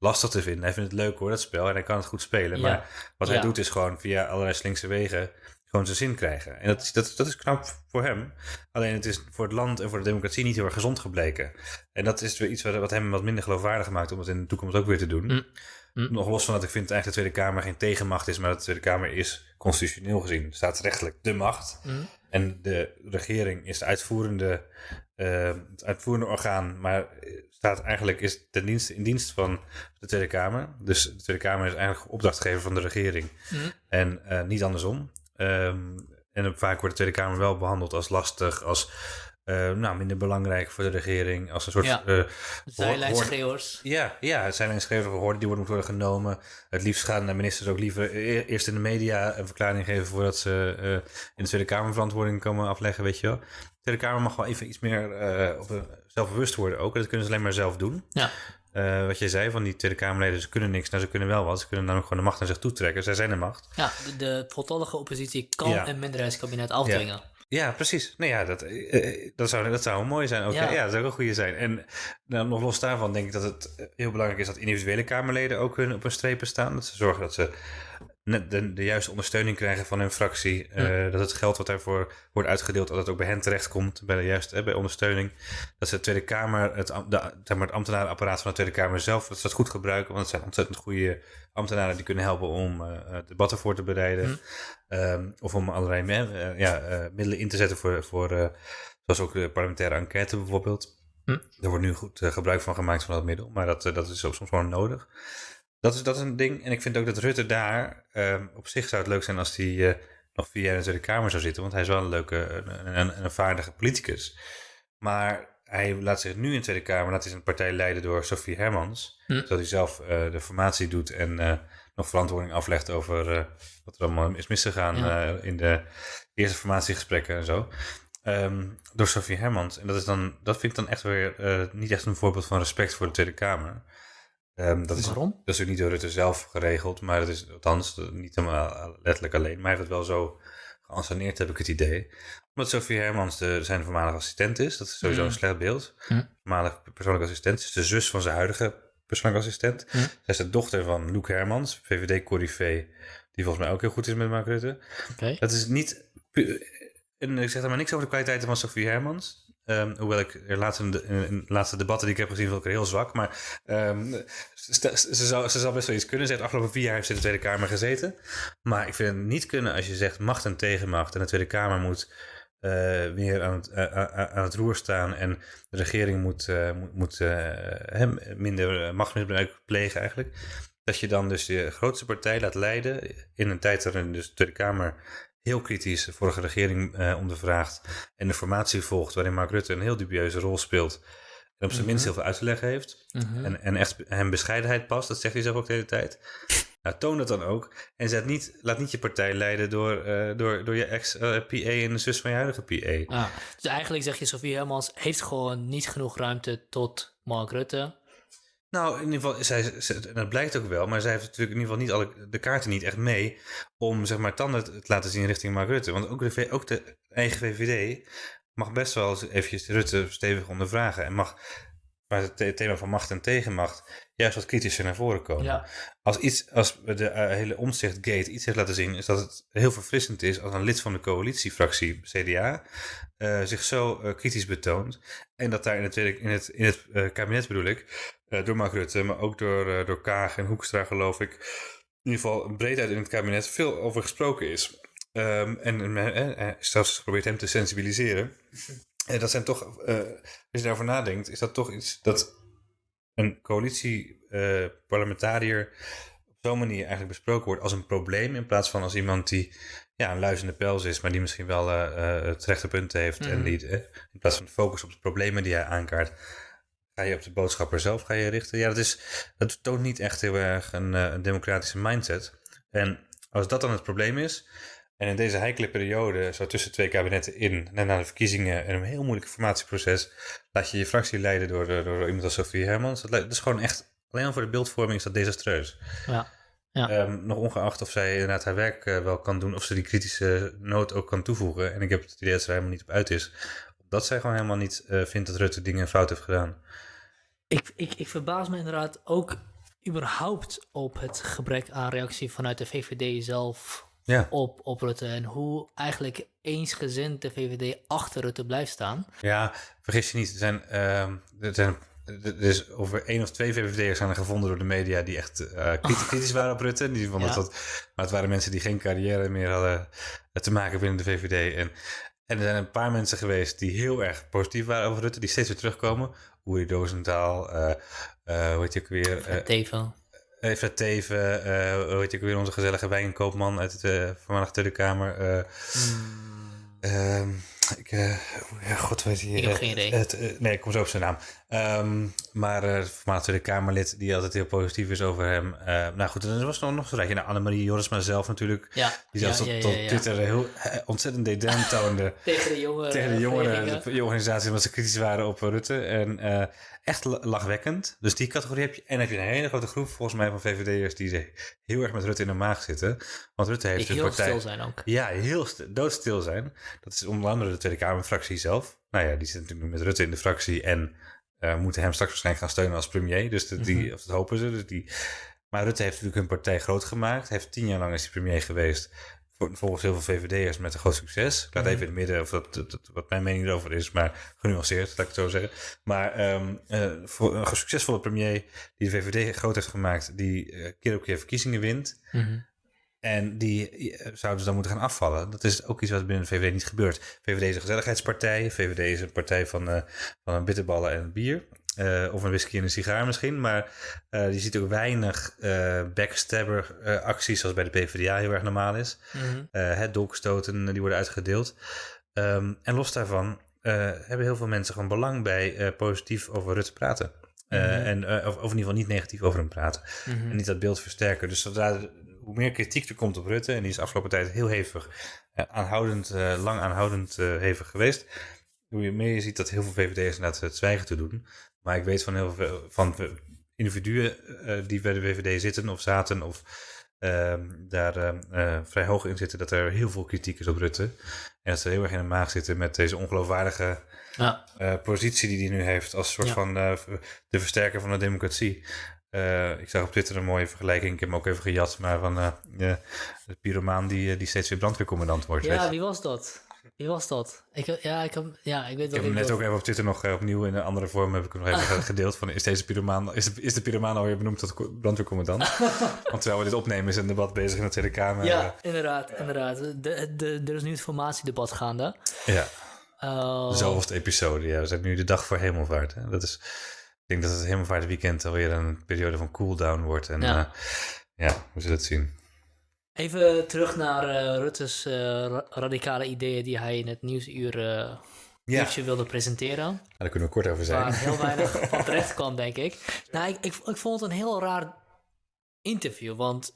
B: lastig te vinden. Hij vindt het leuk hoor, dat spel. En hij kan het goed spelen. Maar wat hij doet is gewoon via allerlei slinkse wegen gewoon zijn zin krijgen. En dat is, dat, dat is knap voor hem. Alleen het is voor het land en voor de democratie niet heel erg gezond gebleken. En dat is weer iets wat, wat hem wat minder geloofwaardig maakt om het in de toekomst ook weer te doen. Mm. Mm. Nog los van dat ik vind eigenlijk de Tweede Kamer geen tegenmacht is, maar dat de Tweede Kamer is constitutioneel gezien staatsrechtelijk de macht. Mm. En de regering is het uitvoerende, uh, het uitvoerende orgaan, maar staat eigenlijk is ten dienste, in dienst van de Tweede Kamer. Dus de Tweede Kamer is eigenlijk opdrachtgever van de regering mm. en uh, niet andersom. Um, en vaak wordt de Tweede Kamer wel behandeld als lastig, als uh, nou, minder belangrijk voor de regering. Als een soort... Ja. Uh,
A: zijlijnschreeuwers.
B: Ja, ja, zijlijnschreeuwers, hoorden die worden, worden genomen. Het liefst gaan de ministers ook liever e-, eerst in de media een verklaring geven... voordat ze uh, in de Tweede Kamer verantwoording komen afleggen, weet je wel. De Tweede Kamer mag wel even iets meer op, zelfbewust worden ook. Dat kunnen ze alleen maar zelf doen.
A: Ja.
B: Uh, wat jij zei van die Tweede Kamerleden, ze kunnen niks, nou ze kunnen wel wat. Ze kunnen dan ook gewoon de macht naar zich toe trekken. Zij zijn de macht.
A: Ja, de, de voltallige oppositie kan een minderheidskabinet afdwingen.
B: Ja, precies. Nou ja, dat, uh, dat, zou, dat zou mooi zijn. Ja. ja, dat zou ook een goede zijn. En nou, nog los daarvan denk ik dat het heel belangrijk is dat individuele Kamerleden ook hun op een strepen staan. Dat ze zorgen dat ze de, de juiste ondersteuning krijgen van hun fractie. Uh, dat het geld wat daarvoor wordt uitgedeeld, dat het ook bij hen terechtkomt, bij de juiste bij ondersteuning. Dat ze de Tweede Kamer, het, de, zeg maar, het ambtenarenapparaat van de Tweede Kamer zelf, dat ze dat goed gebruiken. Want het zijn ontzettend goede ambtenaren die kunnen helpen om uh, debatten voor te bereiden. Hm. Um, of om allerlei uh, ja, middelen in te zetten voor, voor zoals ook de parlementaire enquête bijvoorbeeld. Hm. Daar wordt nu goed gebruik van gemaakt van dat middel, maar dat, dat is soms gewoon nodig. Dat is, dat is een ding. En ik vind ook dat Rutte daar, um, op zich zou het leuk zijn als hij uh, nog vier jaar in de Tweede Kamer zou zitten. Want hij is wel een leuke, een, een, een vaardige politicus. Maar hij laat zich nu in de Tweede Kamer, laat hij zijn partij leiden door Sophie Hermans. Hm. Zodat hij zelf uh, de formatie doet en uh, nog verantwoording aflegt over wat er allemaal is misgegaan ja. in de eerste formatiegesprekken en zo. Um, door Sophie Hermans. En dat, is dan, dat vind ik dan echt weer niet echt een voorbeeld van respect voor de Tweede Kamer. Um, dat
A: Waarom?
B: Is, dat is ook niet door Rutte zelf geregeld, maar dat is althans niet helemaal letterlijk alleen. Maar hij heeft het wel zo geanceneerd, heb ik het idee. Omdat Sophie Hermans de, zijn voormalige assistent is. Dat is sowieso mm. een slecht beeld. Mm. Voormalig persoonlijke assistent. is de zus van zijn huidige persoonlijke assistent. Mm. Zij is de dochter van Luc Hermans, VVD-corrivé. Die volgens mij ook heel goed is met Mark Rutte.
A: Okay.
B: Dat is niet... En ik zeg er maar niks over de kwaliteiten van Sophie Hermans. Um, hoewel ik er laatste, de laatste debatten die ik heb gezien, vond ik er heel zwak. Maar ze, ze, zou, ze best wel iets kunnen. Ze heeft afgelopen vier jaar heeft ze in de Tweede Kamer gezeten. Maar ik vind het niet kunnen als je zegt macht en tegenmacht. En de Tweede Kamer moet uh, weer aan het, uh, aan het roer staan. En de regering moet, moet, minder machtsmisbruik plegen eigenlijk. Dat je dan dus de grootste partij laat leiden in een tijd waarin dus de Tweede Kamer heel kritisch de vorige regering uh, ondervraagt en de formatie volgt, waarin Mark Rutte een heel dubieuze rol speelt en op zijn minst mhm. heel veel uit te leggen heeft. Mhm. en, en echt hem bescheidenheid past, dat zegt hij zelf ook de hele tijd. Nou, toon dat dan ook. En zet niet, laat niet je partij leiden door, uh, door, door je ex-PA en de zus van je huidige PA.
A: Ja, dus eigenlijk zeg je, Sofie Hermans heeft gewoon niet genoeg ruimte tot Mark Rutte.
B: Nou, in ieder geval, zij, dat blijkt ook wel, maar zij heeft natuurlijk in ieder geval niet alle de kaarten niet echt mee om zeg maar tanden te laten zien richting Mark Rutte. Want ook de, ook de eigen VVD mag best wel eens eventjes Rutte stevig ondervragen en mag waar het thema van macht en tegenmacht juist wat kritischer naar voren komen. Ja. Als, iets, als de uh, hele omzichtgate iets heeft laten zien, is dat het heel verfrissend is als een lid van de coalitiefractie CDA uh, zich zo uh, kritisch betoont. En dat daar in het, in het, in het kabinet bedoel ik, door Mark Rutte, maar ook door, door Kaag en Hoekstra geloof ik, in ieder geval breedheid in het kabinet veel over gesproken is. Um, en uh, zelfs geprobeerd hem te sensibiliseren. En dat zijn toch, uh, als je daarover nadenkt, is dat toch iets dat een coalitie-parlementariër uh, op zo'n manier eigenlijk besproken wordt als een probleem. In plaats van als iemand die ja, een luizende pels is, maar die misschien wel uh, het rechte punt heeft. En mhm. die in plaats van focus op de problemen die hij aankaart, ga je op de boodschapper zelf ga je richten. Ja, dat, is, dat toont niet echt heel erg een, een democratische mindset. En als dat dan het probleem is, en in deze heikele periode, zo tussen twee kabinetten in, net na de verkiezingen en een heel moeilijk formatieproces, laat je je fractie leiden door, door, iemand als Sophie Hermans. Dat, is gewoon echt, alleen al voor de beeldvorming is dat desastreus. Ja. Ja. Ehm, nog ongeacht of zij inderdaad haar werk uh, wel kan doen, of ze die kritische noot ook kan toevoegen. En ik heb het idee dat ze er helemaal niet op uit is. Omdat zij gewoon helemaal niet uh, vindt dat Rutte dingen fout heeft gedaan.
A: Ik, ik, ik verbaas me inderdaad ook überhaupt op het gebrek aan reactie vanuit de VVD zelf ja. op, op Rutte. En hoe eigenlijk eensgezind de VVD achter Rutte blijft staan.
B: Ja, vergis je niet. Er zijn, uh, er zijn er is over één of twee VVD'ers zijn er gevonden door de media die echt uh, kritisch waren op Rutte. Die vonden dat, maar het waren mensen die geen carrière meer hadden te maken binnen de VVD. En, en er zijn een paar mensen geweest die heel erg positief waren over Rutte, die steeds weer terugkomen. Uri Dozentaal, uh, uh, hoe heet je ook weer?
A: Tevo.
B: Even Teven, uh, hoe heet ik weer, onze gezellige wijnkoopman uit de uh, voormalige Tweede Kamer. Uh, mm. ik, ja, god weet je.
A: Ik heb geen idee.
B: Het, nee, ik kom zo op zijn naam. Um, maar uh, voormalig Tweede Kamerlid die altijd heel positief is over hem. nou goed, er was nog, nog zo je. Nou, Annemarie Jorisma zelf natuurlijk. Ja. Die zelfs ja, tot, Twitter heel ontzettend dédain toonde.
A: tegen de jongeren.
B: Tegen de jongeren, de, organisatie, omdat ze kritisch waren op Rutte. En echt lachwekkend. Dus die categorie heb je. En heb je een hele grote groep volgens mij van VVD'ers die heel erg met Rutte in de maag zitten. Want Rutte heeft
A: die een partij... heel stil zijn ook.
B: Ja, heel doodstil zijn. Dat is onder andere de Tweede Kamerfractie zelf. Nou ja, die zit natuurlijk met Rutte in de fractie en uh, moeten hem straks waarschijnlijk gaan steunen als premier. Dus die, mhm. of dat hopen ze. Dus die, maar Rutte heeft natuurlijk hun partij groot gemaakt. Heeft tien jaar lang is hij premier geweest volgens heel veel VVD'ers met een groot succes. Ik laat mhm. even in het midden of dat, wat mijn mening erover is, maar genuanceerd, laat ik het zo zeggen. Maar um, uh, voor een succesvolle premier die de VVD groot heeft gemaakt, die uh, keer op keer verkiezingen wint. Mm En die uh, zouden ze dan moeten gaan afvallen. Dat is ook iets wat binnen de VVD niet gebeurt. VVD is een gezelligheidspartij. VVD is een partij van, van bitterballen en bier. Uh, of een whisky en een sigaar misschien. Maar uh, je ziet ook weinig uh, backstabber acties zoals bij de PvdA heel erg normaal is. Mm het dolkstoten die worden uitgedeeld. Um, en los daarvan hebben heel veel mensen gewoon belang bij positief over Rutte praten. Mm -hmm. en, of, of, in ieder geval niet negatief over hem praten. Mm -hmm. En niet dat beeld versterken. Dus zodra, hoe meer kritiek er komt op Rutte, en die is afgelopen tijd heel hevig, aanhoudend, lang aanhoudend hevig geweest hoe meer je ziet dat heel veel VVD'ers inderdaad het zwijgen te doen. Maar ik weet van heel veel van individuen die bij de VVD zitten of zaten of uh, daar uh, vrij hoog in zitten, dat er heel veel kritiek is op Rutte. En dat ze heel erg in de maag zitten met deze ongeloofwaardige ja. positie die hij nu heeft als soort van de versterker van de democratie. Ik zag op Twitter een mooie vergelijking, ik heb hem ook even gejat, maar van de pyromaan die, die steeds weer brandweercommandant wordt.
A: Ja, wie was dat? Wie was dat? Ik, ja, ik, heb, ja, ik weet
B: ik heb hem net ook even op Twitter nog eh, opnieuw in een andere vorm heb ik nog even gedeeld van is deze pyromaan, is de, is de pyromaan alweer benoemd tot brandweercommandant? Want terwijl we dit opnemen is een debat bezig in de Tweede Kamer.
A: Ja, inderdaad, inderdaad. De, de, er is nu het formatiedebat gaande.
B: Ja. Uh, Zoveelste episode, ja. We zijn nu de dag voor hemelvaart. Hè? Dat is, denk dat het hemelvaartweekend alweer een periode van cooldown wordt. En ja, uh, ja we zullen het zien.
A: Even terug naar uh, Rutte's uh, radicale ideeën die hij in het nieuwsuur uh, ja. wilde presenteren. Ja,
B: daar kunnen we kort over zijn.
A: Waar heel weinig van terecht kwam, denk ik. Nou, ik, ik, ik, vond het een heel raar interview, want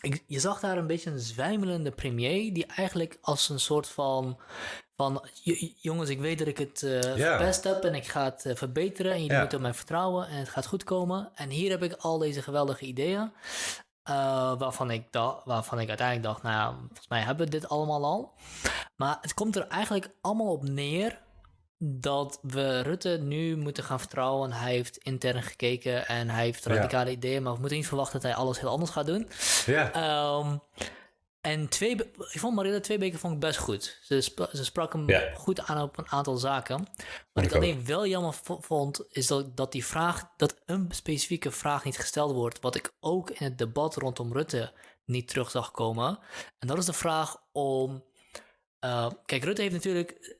A: ik, je zag daar een beetje een zwijmelende premier die eigenlijk als een soort van van jongens, ik weet dat ik het uh, verpest heb en ik ga het uh, verbeteren en jullie moeten op mij vertrouwen en het gaat goed komen. En hier heb ik al deze geweldige ideeën. Uh, waarvan, ik waarvan ik uiteindelijk dacht, nou ja, volgens mij hebben we dit allemaal al. Maar het komt er eigenlijk allemaal op neer dat we Rutte nu moeten gaan vertrouwen. Hij heeft intern gekeken en hij heeft radicale ideeën, maar we moeten niet verwachten dat hij alles heel anders gaat doen.
B: Ja.
A: Um, en twee, ik vond Marilla Tweebeke vond ik best goed. Ze, ze sprak hem goed aan op een aantal zaken. Wat ik, alleen wel jammer vond, is dat, dat die vraag, dat een specifieke vraag niet gesteld wordt. Wat ik ook in het debat rondom Rutte niet terug zag komen. En dat is de vraag om. Uh, kijk, Rutte heeft natuurlijk.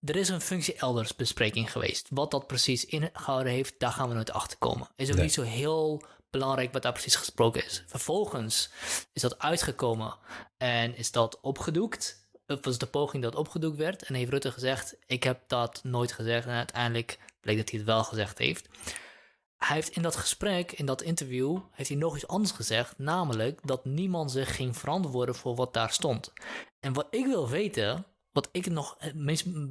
A: Er is een functie elders bespreking geweest. Wat dat precies ingehouden heeft, daar gaan we nooit achter komen. Is ook niet zo heel belangrijk wat daar precies gesproken is. Vervolgens is dat uitgekomen en is dat opgedoekt. Het was de poging dat opgedoekt werd. En heeft Rutte gezegd: Ik heb dat nooit gezegd. En uiteindelijk bleek dat hij het wel gezegd heeft. Hij heeft in dat gesprek, in dat interview, heeft hij nog iets anders gezegd. Namelijk dat niemand zich ging verantwoorden voor wat daar stond. En wat ik wil weten, wat ik nog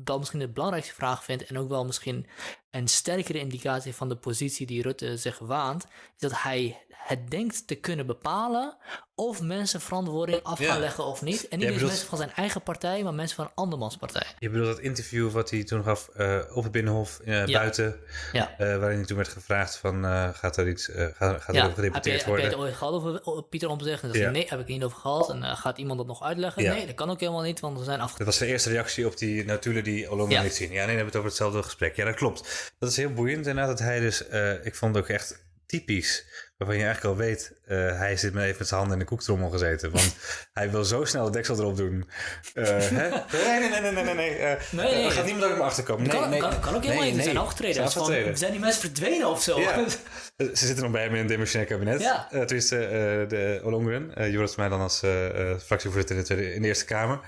A: wel misschien de belangrijkste vraag vind, en ook wel misschien een sterkere indicatie van de positie die Rutte zich waant, is dat hij het denkt te kunnen bepalen of mensen verantwoording af gaan leggen of niet. En niet eens mensen van zijn eigen partij, maar mensen van een andermans partij.
B: Je bedoelt dat interview wat hij toen gaf uh, op het Binnenhof uh, buiten, ja. Uh, waarin hij toen werd gevraagd van gaat er iets, gaat, gaat er gedeputeerd
A: worden?
B: Heb
A: je het ooit gehad over Pieter om te zeggen? En nee, heb ik niet over gehad. En gaat iemand dat nog uitleggen? Nee, dat kan ook helemaal niet, want we zijn af.
B: Dat was de eerste reactie op die natuurlijk die Olonga liet zien. Ja, nee, dan hebben we het over hetzelfde gesprek. Ja, dat klopt. Dat is heel boeiend inderdaad dat hij dus, ik vond het ook echt typisch waarvan je eigenlijk al weet, uh, hij zit met even met zijn handen in de koektrommel gezeten. Want hij wil zo snel de deksel erop doen. Uh, hè? Nee, nee, nee, nee, nee. nee. Uh, nee, nee. Er gaat niemand ook achter komen. Nee,
A: kan,
B: nee,
A: kan, kan ook helemaal niet. Er zijn afgetreden. Van, zijn die mensen verdwenen of zo? Ja.
B: Ze zitten nog bij hem in een demissionair kabinet. Ja. Uh, tenminste, de Olongren. Uh, Joris mij dan als fractievoorzitter in de, tweede, in de Eerste Kamer.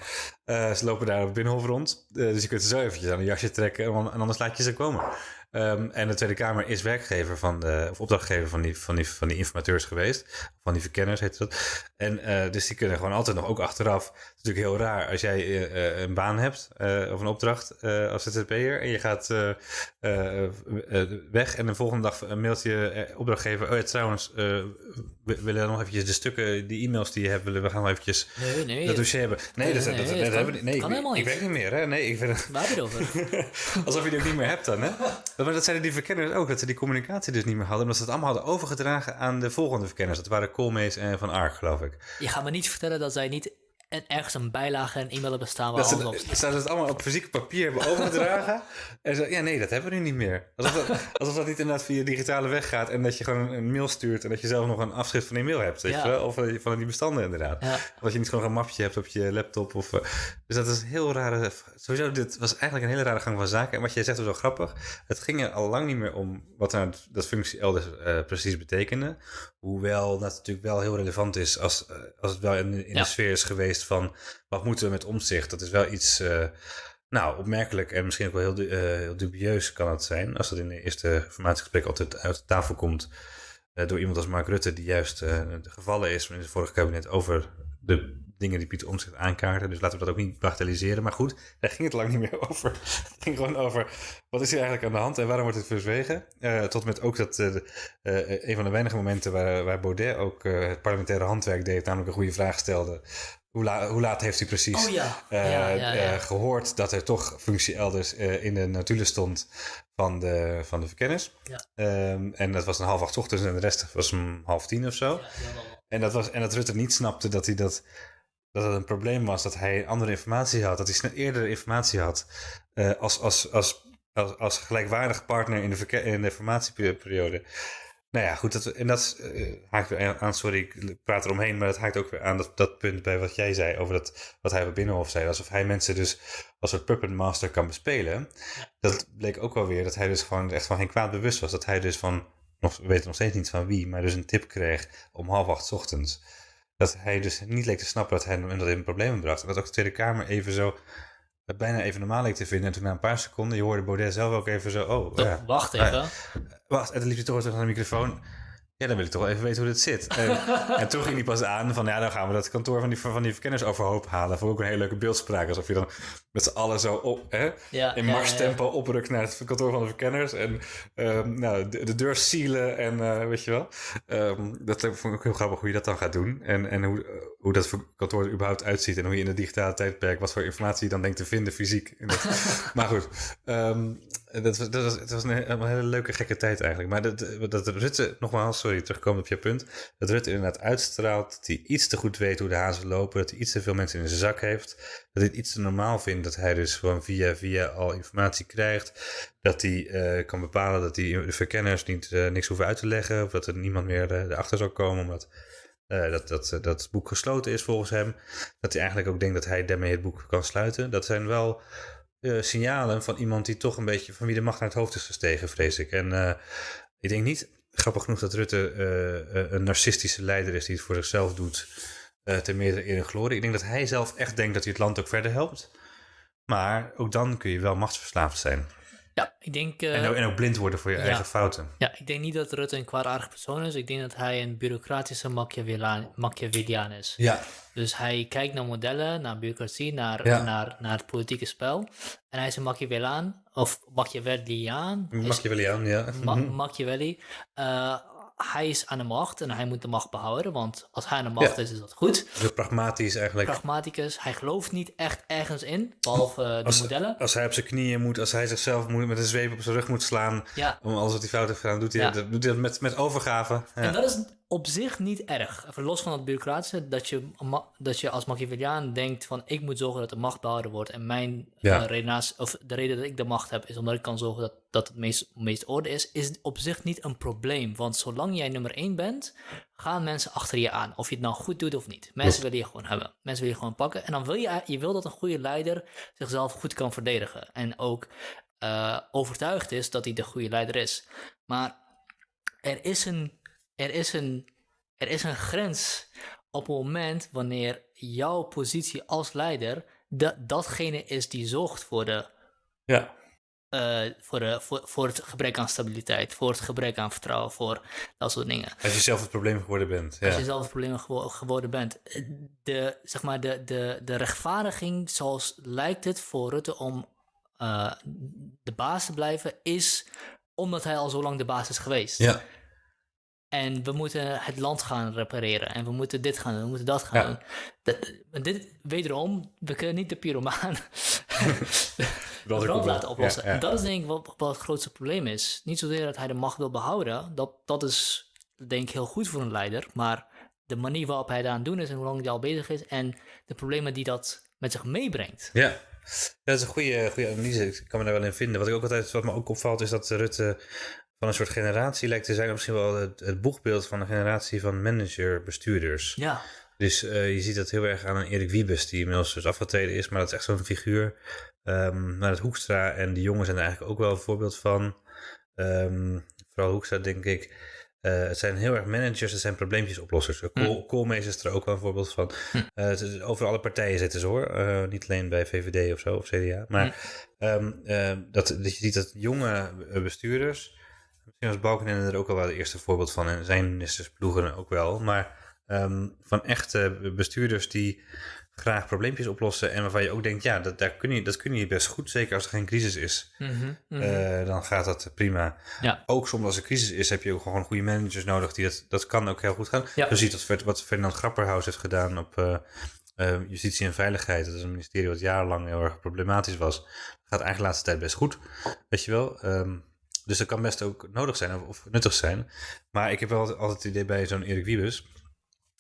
B: ze lopen daar op het Binnenhof rond. dus je kunt er zo eventjes aan een jasje trekken en anders laat je ze komen. Um, en de Tweede Kamer is werkgever van de, of opdrachtgever van die, van die, van die informateurs geweest. Van die verkenners heet dat. En uh, dus die kunnen gewoon altijd nog ook achteraf. Het is natuurlijk heel raar als jij uh, een baan hebt of een opdracht als ZZP'er. En je gaat weg en de volgende dag mailt je opdrachtgever. Oh ja, trouwens, we willen nog eventjes de stukken, die e-mails die je hebt, willen we gaan nog eventjes
A: nee, nee,
B: dat dossier hebben. Nee, dat, nee, dat, dat, dat, hebben we Nee,
A: kan ik,
B: ik werk niet meer. Hè? Nee, ik vind,
A: Waar heb je het over?
B: Alsof je die ook niet meer hebt dan, hè? Maar dat zeiden die verkenners ook, dat ze die communicatie dus niet meer hadden. Omdat ze het allemaal hadden overgedragen aan de volgende verkenners. Dat waren Koolmees en Van Ark, geloof ik.
A: Je gaat me niet vertellen dat zij niet en ergens een bijlage en e-mail bestaan waar
B: dat alles op staat. ze het allemaal op fysiek papier hebben overgedragen. en zo, ja, nee, dat hebben we nu niet meer. Alsof dat, alsof dat niet inderdaad via digitale weg gaat en dat je gewoon een, mail stuurt en dat je zelf nog een afschrift van die mail hebt. Weet je wel? Of van die bestanden inderdaad. Ja. Of dat je niet gewoon een mapje hebt op je laptop. Of, uh, dus dat is een heel rare. Sowieso, dit was eigenlijk een hele rare gang van zaken. En wat jij zegt was wel grappig. Het ging er al lang niet meer om wat nou dat functie elders uh, precies betekende. Hoewel dat natuurlijk wel heel relevant is als, uh, als het wel in, in de sfeer is geweest van wat moeten we met omzicht. Dat is wel iets, uh, nou, opmerkelijk en misschien ook wel heel, uh, heel, dubieus kan het zijn. Als dat in de eerste informatiegesprek altijd uit de tafel komt uh, door iemand als Mark Rutte, die juist gevallen is in het vorige kabinet over de dingen die Pieter Omtzigt aankaarten. Dus laten we dat ook niet bagatelliseren. Maar goed, daar ging het lang niet meer over. Het ging gewoon over wat is hier eigenlijk aan de hand en waarom wordt het verzwegen. Tot met ook dat een van de weinige momenten waar, waar Baudet ook het parlementaire handwerk deed, namelijk een goede vraag stelde hoe, hoe, laat heeft u precies
A: oh, ja.
B: Uh, uh, gehoord dat er toch functie elders uh, in de notulen stond van de, van de verkenners? Um, en dat was een half acht ochtends en de rest was om half tien of zo. en, dat was, en dat Rutte niet snapte dat hij dat dat het een probleem was dat hij andere informatie had, dat hij eerder informatie had als, als, als, als, als gelijkwaardig partner in de, in de informatieperiode. Nou ja, goed. Dat, en dat uh, haakt weer aan, sorry, ik praat eromheen, maar dat haakt ook weer aan dat, dat punt bij wat jij zei over dat, wat hij op Binnenhof zei. Alsof hij mensen dus als een puppet master kan bespelen. Dat bleek ook wel weer dat hij dus gewoon echt van geen kwaad bewust was. Dat hij dus van, nog, we weten nog steeds niet van wie, maar dus een tip kreeg om half acht ochtends. Dat hij dus niet leek te snappen dat hij dat in problemen bracht. En dat ook de Tweede Kamer even zo bijna even normaal leek te vinden. En toen na een paar seconden, je hoorde Baudet zelf ook even zo... Oh, ja.
A: Wacht even.
B: wacht, en dan liep hij toch terug naar de microfoon. Ja, dan wil ik toch even weten hoe dit zit. En, en toen ging hij pas aan van, ja, dan gaan we dat kantoor van die, van die verkenners overhoop halen. Vond ik ook een hele leuke beeldspraak. Alsof je dan met z'n allen zo op, hè,
A: Ja,
B: in
A: ja,
B: marstempo oprukt naar het kantoor van de verkenners. En ehm, nou, de, de deur sealen en eh, weet je wel. Ehm, dat vond ik ook heel grappig hoe je dat dan gaat doen. En, en hoe, eh, hoe dat kantoor er überhaupt uitziet. En hoe je in het digitale tijdperk, wat voor informatie je dan denkt te vinden fysiek. Maar goed, ehm, dat dat was, het was een, een hele leuke gekke tijd eigenlijk. Maar dat, dat Rutte, nogmaals, sorry, terugkomen op je punt. Dat Rutte inderdaad uitstraalt dat hij iets te goed weet hoe de hazen lopen. Dat hij iets te veel mensen in zijn zak heeft. Dat hij het iets te normaal vindt dat hij dus gewoon via via al informatie krijgt. Dat hij eh, kan bepalen dat die de verkenners niet, eh, niks hoeven uit te leggen. Of dat er niemand meer eh, erachter zal komen. Omdat eh, dat, dat, eh, dat het boek gesloten is volgens hem. Dat hij eigenlijk ook denkt dat hij daarmee het boek kan sluiten. Dat zijn wel eh, signalen van iemand die toch een beetje van wie de macht naar het hoofd is gestegen, vrees ik. En eh, ik denk niet, grappig genoeg, dat Rutte eh, een narcistische leider is die het voor zichzelf doet. ten meerdere eer en glorie. Ik denk dat hij zelf echt denkt dat hij het land ook verder helpt. Maar ook dan kun je wel machtsverslaafd zijn.
A: Ja, ik denk, eh,
B: en, ook, en ook blind worden voor je
A: ja.
B: eigen fouten.
A: ja, ik denk niet dat Rutte een kwaadaardig persoon is. Ik denk dat hij een bureaucratische Machiavelliaan, Machiavelliaan is.
B: Ja,
A: Dus hij kijkt naar modellen, naar bureaucratie, naar,
B: Ja.
A: naar, naar het politieke spel. En hij is een Machiavelliaan, of Machiavelliaan. Is-
B: Machiavelliaan, ja.
A: Ma-
B: Mhm.
A: Machiavelli. Eh, hij is aan de macht en hij moet de macht behouden, want als hij aan de macht
B: Ja.
A: is, is dat goed.
B: Zo pragmatisch eigenlijk.
A: Pragmaticus, hij gelooft niet echt ergens in, behalve eh, de
B: Als-
A: modellen.
B: Als hij op zijn knieën moet, als hij zichzelf moet, met een zweep op zijn rug moet slaan.
A: Ja,
B: om alles wat hij fout heeft gedaan, doet hij,
A: Ja.
B: dat, doet hij dat met, met overgave. Ja.
A: en dat is op zich niet erg. Even los van het bureaucratische, dat je, dat je als Machiavelliaan denkt van ik moet zorgen dat de macht behouden wordt. En mijn
B: Ja.
A: eh, of de reden dat ik de macht heb, is omdat ik kan zorgen dat, dat het meest, meest orde is, is op zich niet een probleem. Want zolang jij nummer één bent, gaan mensen achter je aan. Of je het nou goed doet of niet. Mensen willen je gewoon hebben. Mensen willen je gewoon pakken. En dan wil je, je wil dat een goede leider zichzelf goed kan verdedigen. En ook eh, overtuigd is dat hij de goede leider is. Maar er is een, er is een, er is een grens op het moment wanneer jouw positie als leider dat datgene is die zorgt voor, de,
B: ja.
A: eh, voor, de, voor, voor het gebrek aan stabiliteit, voor het gebrek aan vertrouwen, voor dat soort dingen.
B: Als je zelf het probleem geworden bent. Ja.
A: Als je zelf het probleem gewo- geworden bent. De, zeg maar, de, de, de rechtvaardiging, zoals lijkt het voor Rutte om eh, de baas te blijven, is omdat hij al zo lang de baas is geweest.
B: ja.
A: En we moeten het land gaan repareren. En we moeten dit gaan doen, we moeten dat gaan
B: Ja.
A: doen. Dat, dit, wederom, we kunnen niet de pyromaan de brand laten oplossen.
B: Ja, ja.
A: En dat is denk ik wat, wat het grootste probleem is. Niet zozeer dat hij de macht wil behouden. Dat, dat is denk ik heel goed voor een leider. Maar de manier waarop hij daar aan het doen is en hoe lang hij al bezig is. En de problemen die dat met zich meebrengt.
B: Ja. dat is een goede, goede analyse. Ik kan me daar wel in vinden. Wat ik ook altijd, wat me ook opvalt, is dat Rutte van een soort generatie lijkt te zijn. of Misschien wel het, het boegbeeld van een generatie van manager-bestuurders.
A: Ja,
B: Dus eh, je ziet dat heel erg aan een Erik Wiebes, die inmiddels dus afgetreden is, maar dat is echt zo'n figuur. Ehm maar het Hoekstra en die jongen zijn er eigenlijk ook wel een voorbeeld van. Ehm, vooral Hoekstra, denk ik. Eh, het zijn heel erg managers, het zijn probleempjesoplossers. Kool, Koolmees is er ook wel een voorbeeld van. Eh, het is- over alle partijen zitten ze hoor. Eh, niet alleen bij VVD of zo, of CDA. Maar ehm, eh, dat, dat je ziet dat jonge eh, bestuurders... Misschien was Balkenende er ook al wel het eerste voorbeeld van. En zijn ministers ploegen ook wel. Maar ehm, van echte bestuurders die graag probleempjes oplossen. En waarvan je ook denkt, ja, dat, daar kun je, dat kun je best goed. Zeker als er geen crisis is.
A: Mhm, mhm.
B: Eh, dan gaat dat prima.
A: ja.
B: Ook soms als er crisis is, heb je ook gewoon goede managers nodig. Die dat, dat kan ook heel goed gaan.
A: Ja.
B: Je ziet dat, wat Ferdinand Grapperhaus heeft gedaan op eh, eh, justitie en veiligheid. Dat is een ministerie wat jarenlang heel erg problematisch was. Gaat eigenlijk de laatste tijd best goed. Weet je wel. Ehm, dus dat kan best ook nodig zijn of, of nuttig zijn. Maar ik heb wel altijd, altijd het idee bij zo'n Erik Wiebes.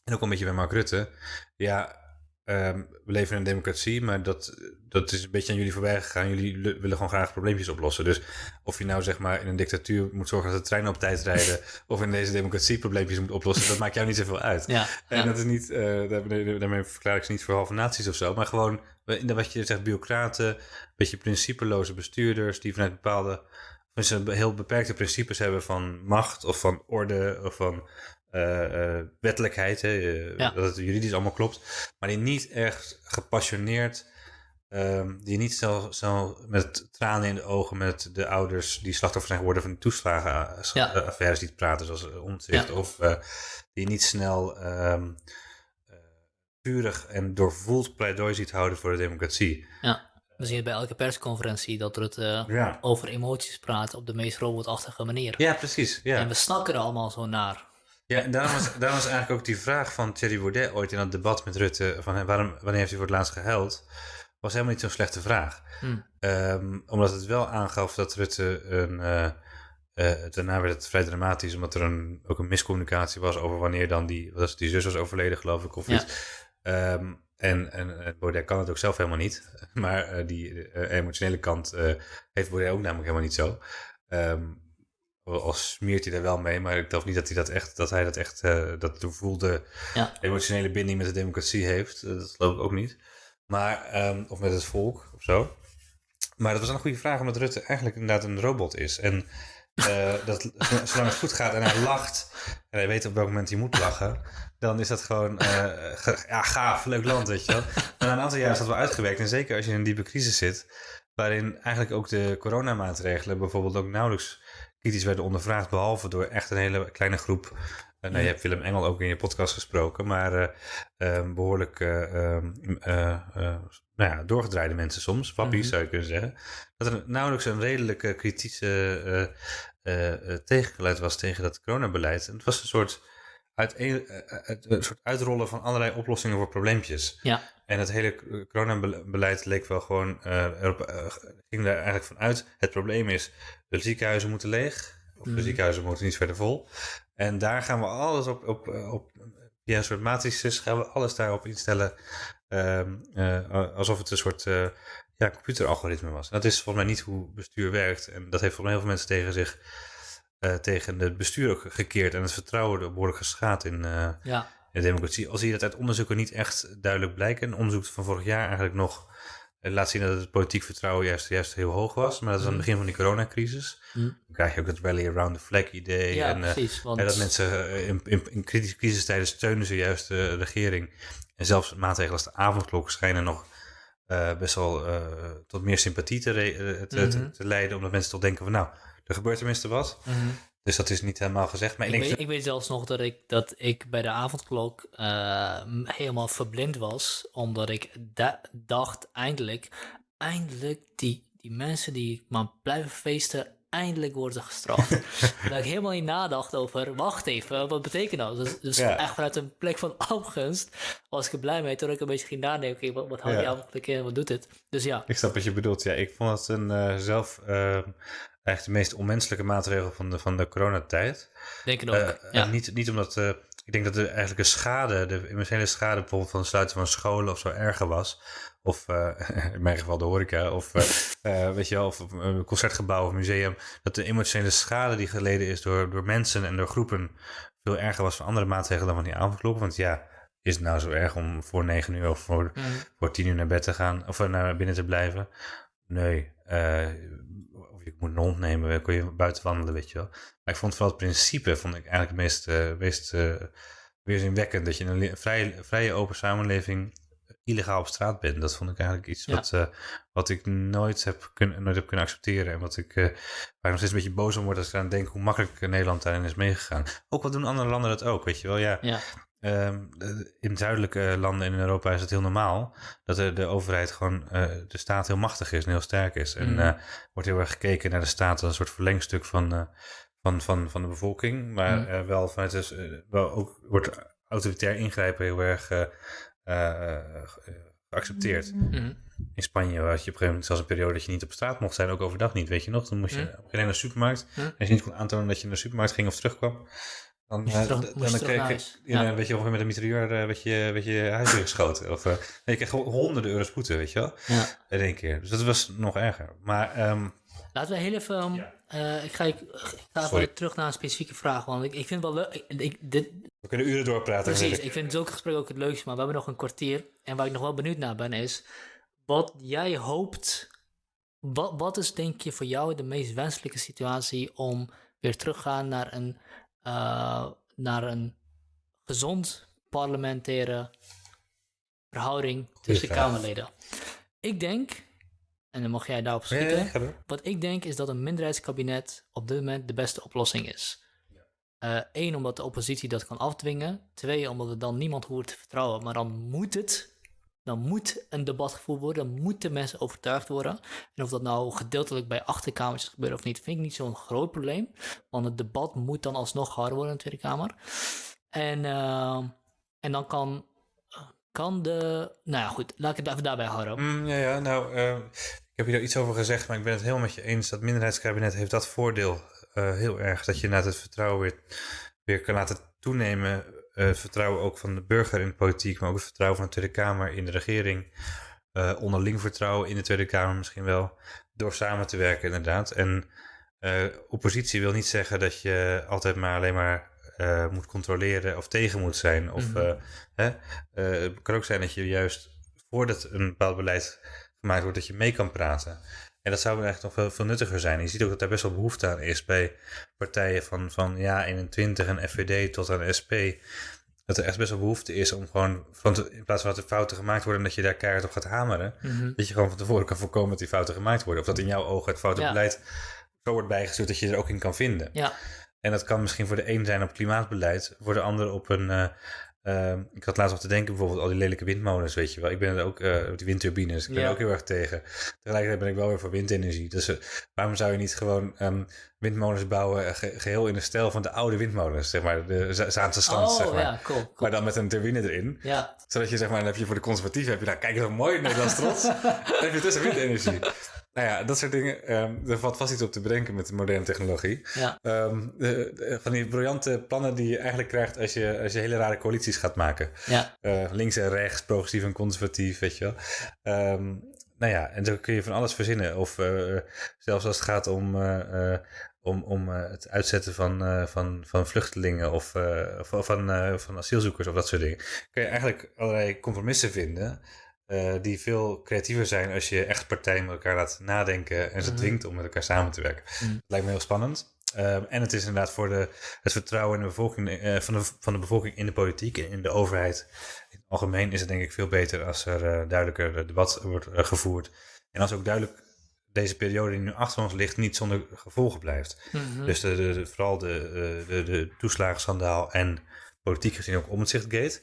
B: En ook een beetje bij Mark Rutte. Ja, ehm, we leven in een democratie, maar dat, dat is een beetje aan jullie voorbij gegaan. Jullie willen gewoon graag probleempjes oplossen. Dus of je nou zeg maar in een dictatuur moet zorgen dat de treinen op tijd rijden, of in deze democratie probleempjes moet oplossen, dat maakt jou niet zoveel uit.
A: ja,
B: En
A: ja.
B: dat is niet, eh, daarmee, daarmee verklaar ik ze niet voor halve naties of zo, maar gewoon wat je zegt, bureaucraten, een beetje principeloze bestuurders die vanuit bepaalde, van ze heel beperkte principes hebben van macht of van orde of van eh, eh, wettelijkheid, hè, eh,
A: Ja.
B: dat het juridisch allemaal klopt, maar die niet echt gepassioneerd ehm, die niet snel, snel met tranen in de ogen met de ouders die slachtoffer zijn geworden van die toeslagenaffaires ja. niet praten, zoals omzicht. Of uh, die niet snel um, vurig en doorvoeld pleidooi ziet houden voor de democratie.
A: Ja. We zien het bij elke persconferentie dat het uh, over emoties praat op de meest robotachtige manier.
B: Ja, precies. Ja.
A: En we snakken er allemaal zo naar.
B: Ja, en daarom was, daarom was eigenlijk ook die vraag van Thierry Baudet ooit in dat debat met Rutte: van waarom, wanneer heeft hij voor het laatst gehuild? Was helemaal niet zo'n slechte vraag. Hmm. Um, omdat het wel aangaf dat Rutte een. Uh, uh, daarna werd het vrij dramatisch, omdat er een, ook een miscommunicatie was over wanneer dan die, was die zus was overleden, geloof ik, of ja. iets. Um, en, en Baudet kan het ook zelf helemaal niet. Maar uh, die uh, emotionele kant uh, heeft Baudet ook namelijk helemaal niet zo. Um, al smeert hij er wel mee, maar ik geloof niet dat hij dat echt, dat hij dat echt, dat voelde ja. emotionele binding met de democratie heeft. dat geloof ik ook niet. Maar, um, of met het volk of zo. Maar dat was een goede vraag, omdat Rutte eigenlijk inderdaad een robot is. En uh, dat, zolang het goed gaat en hij lacht en hij weet op welk moment hij moet lachen, dan is dat gewoon uh, ja, gaaf, leuk land, weet je wel. Maar na een aantal jaar is dat wel uitgewerkt. En zeker als je in een diepe crisis zit, waarin eigenlijk ook de coronamaatregelen bijvoorbeeld ook nauwelijks kritisch werden ondervraagd, behalve door echt een hele kleine groep. Uh, nou, je hebt Willem Engel ook in je podcast gesproken, maar uh, behoorlijk ehm, nou ja, doorgedraaide mensen soms, wappies mhm. zou je kunnen zeggen, dat er nauwelijks een redelijke kritische tegengeluid was tegen dat coronabeleid. En het was een soort, uit, een soort uitrollen van allerlei oplossingen voor probleempjes.
A: Ja.
B: En het hele coronabeleid leek wel gewoon, erop, ging daar eigenlijk van uit. Het probleem is, de ziekenhuizen moeten leeg, of de mhm. ziekenhuizen moeten niet verder vol. En daar gaan we alles op, op, op via een soort matrices gaan we alles daarop instellen Ehm, eh, alsof het een soort uh, ja, computeralgoritme was. dat is volgens mij niet hoe bestuur werkt. En dat heeft volgens mij heel veel mensen tegen zich, uh, tegen het bestuur ook gekeerd. En het vertrouwen behoorlijk geschaad in, ja. De democratie. Al zie je dat uit onderzoeken niet echt duidelijk blijken. Een onderzoek van vorig jaar eigenlijk nog laat zien dat het politiek vertrouwen juist, juist heel hoog was. Maar dat is aan het mhm. begin van die coronacrisis. Mm. Dan krijg je ook het rally around the flag idee.
A: Ja,
B: en,
A: precies, want... en
B: dat mensen in, in, in kritische crisistijden steunen ze juist de regering. En zelfs maatregelen als de avondklok schijnen nog uh, best wel uh, tot meer sympathie te, uh, te, mm -hmm. te, leiden. Omdat mensen toch denken van nou, er gebeurt tenminste wat. Mm -hmm. Dus dat is niet helemaal gezegd. Maar
A: ik,
B: ik,
A: denk
B: weet,
A: ik weet zelfs nog dat ik, dat ik bij de avondklok helemaal verblind was. Omdat ik dacht eindelijk, eindelijk die, die mensen die maar blijven feesten eindelijk worden gestraft. dat ik helemaal niet nadacht over, wacht even, wat betekent dat? Dus, dus echt vanuit een plek van afgunst was ik er blij mee. Toen ik een beetje ging nadenken, wat, wat houdt ja. die avondplek in, wat doet dit? Dus ja.
B: Ik snap wat je bedoelt. Ja, ik vond het een uh, zelf uh, echt de meest onmenselijke maatregel van de, van de coronatijd.
A: Denk ik ook, uh,
B: ja. Niet, niet omdat... ik denk dat de, eigenlijk de schade, de emotionele schade bijvoorbeeld van het sluiten van scholen of zo erger was of uh, in mijn geval de horeca, of weet je wel, of een concertgebouw of museum, dat de emotionele schade die geleden is door, door mensen en door groepen veel erger was van andere maatregelen dan van die avondklok. Want ja, is het nou zo erg om voor negen uur of voor, mm. voor tien uur naar bed te gaan of naar binnen te blijven? Nee. Je moet een hond nemen, kon je buiten wandelen, weet je wel. Maar ik vond vooral het principe, vond ik eigenlijk het meest, uh, meest uh, weerzinwekkend. Dat je in een vrije, vrije open samenleving illegaal op straat ben. Dat vond ik eigenlijk iets wat, uh, wat ik nooit heb, kun, nooit heb kunnen accepteren. En wat ik, uh, waar ik nog steeds een beetje boos om word als ik aan denk hoe makkelijk Nederland daarin is meegegaan. Ook wat doen andere landen dat ook, weet je wel. Ja,
A: ja.
B: Um, in zuidelijke landen in Europa is het heel normaal dat de, de overheid gewoon, uh, de staat heel machtig is en heel sterk is. En mm. wordt heel erg gekeken naar de staat als een soort verlengstuk van, van, van, van de bevolking. Maar mm. wel vanuit dus, wel ook wordt autoritair ingrijpen heel erg uh, geaccepteerd.
A: Mhm.
B: In Spanje had je op een gegeven moment zelfs een periode dat je niet op straat mocht zijn, ook overdag niet, weet je nog. Dan moest je mm. naar de supermarkt. En als je niet kon aantonen dat je naar de supermarkt ging of terugkwam, dan, uh, dan, dan kreeg je, ja. weet je, ongeveer met een mitrailleur uh, werd je, werd je huis geschoten. Of uh, je kreeg honderden euro's boete, weet je wel.
A: Ja.
B: In één keer. Dus dat was nog erger. Maar um,
A: Laten we heel even. Um, ja. uh, ik ga, ik, ik ga even terug naar een specifieke vraag. Want ik, ik vind het wel leuk. Ik, dit,
B: we kunnen uren doorpraten.
A: Precies, ik vind zulke gesprekken ook het leukste. Maar we hebben nog een kwartier. En waar ik nog wel benieuwd naar ben is. Wat jij hoopt. Wat, wat is denk je voor jou de meest wenselijke situatie om weer terug te gaan naar een, uh, naar een gezond parlementaire verhouding tussen Kamerleden? ik denk, en dan mag jij daarop schieten.
B: ja.
A: Wat ik denk is dat een minderheidskabinet op dit moment de beste oplossing is. Eén, omdat de oppositie dat kan afdwingen. Twee, omdat er dan niemand hoort te vertrouwen. Maar dan moet het, dan moet een debat gevoerd worden. Dan moeten mensen overtuigd worden. En of dat nou gedeeltelijk bij achterkamers gebeurt of niet, vind ik niet zo'n groot probleem. Want het debat moet dan alsnog gehouden worden in de Tweede Kamer. En, eh, en dan kan, kan de. Nou ja, goed, laat ik het even daarbij houden.
B: Mm, ja, ja, nou, eh, ik heb hier iets over gezegd, maar ik ben het helemaal met je eens. Dat minderheidskabinet heeft dat voordeel eh, heel erg. Dat je na het vertrouwen weer, weer kan laten toenemen. Eh, het vertrouwen ook van de burger in de politiek, maar ook het vertrouwen van de Tweede Kamer in de regering. eh, onderling vertrouwen in de Tweede Kamer misschien wel. Door samen te werken, inderdaad. En eh, oppositie wil niet zeggen dat je altijd maar alleen maar eh, moet controleren of tegen moet zijn. Of
A: Mhm.
B: eh, hè? Eh, het kan ook zijn dat je juist voordat een bepaald beleid gemaakt wordt, dat je mee kan praten. En dat zou eigenlijk nog veel, veel nuttiger zijn. Je ziet ook dat daar best wel behoefte aan is bij partijen van, van ja, 21 en FVD tot aan SP. Dat er echt best wel behoefte is om gewoon, van te- in plaats van dat er fouten gemaakt worden, dat je daar keihard op gaat hameren.
A: Mhm.
B: Dat je gewoon van tevoren kan voorkomen dat die fouten gemaakt worden. Of dat in jouw ogen het foute
A: Ja.
B: beleid zo wordt bijgestuurd dat je er ook in kan vinden.
A: Ja,
B: En dat kan misschien voor de een zijn op klimaatbeleid, voor de ander op een. eh, eh, ik had laatst nog te denken, bijvoorbeeld al die lelijke windmolens, weet je wel. Ik ben er ook, eh die windturbines, ik ben
A: Ja.
B: er ook heel erg tegen. Tegelijkertijd ben ik wel weer voor windenergie. Dus eh, waarom zou je niet gewoon ehm, windmolens bouwen, eh, ge- geheel in de stijl van de oude windmolens, zeg maar, de Za- Zaanse stand,
A: oh
B: zeg maar.
A: ja, cool. cool.
B: Maar dan met een turbine erin.
A: Ja,
B: Zodat je, zeg maar, dan heb je voor de conservatieven, heb je nou, kijk eens hoe mooi Nederlands trots. dan heb je tussen windenergie. Nou ja, dat soort dingen, ehm, er valt vast iets op te bedenken met de moderne technologie.
A: ja,
B: Ehm, de- de- van die briljante plannen die je eigenlijk krijgt als je, als je hele rare coalities gaat maken.
A: ja.
B: Eh, links en rechts, progressief en conservatief, weet je wel. Ehm, nou ja, en zo kun je van alles verzinnen. Of eh, zelfs als het gaat om, eh, om, om het uitzetten van, van, van vluchtelingen of of van, van asielzoekers of dat soort dingen. Kun je eigenlijk allerlei compromissen vinden. Eh, die veel creatiever zijn als je echt partijen met elkaar laat nadenken en ze
A: Mhm.
B: dwingt om met elkaar samen te werken.
A: Mhm.
B: Dat lijkt me heel spannend. Ehm, en het is inderdaad voor de, het vertrouwen in de bevolking, eh, van, de, van de bevolking in de politiek en in de overheid. In het algemeen is het denk ik veel beter als er eh, duidelijker debat wordt gevoerd. En als ook duidelijk deze periode die nu achter ons ligt niet zonder gevolgen blijft.
A: Mhm.
B: Dus de, de, de- vooral de, de, de toeslagenschandaal en politiek gezien ook omzichtgate.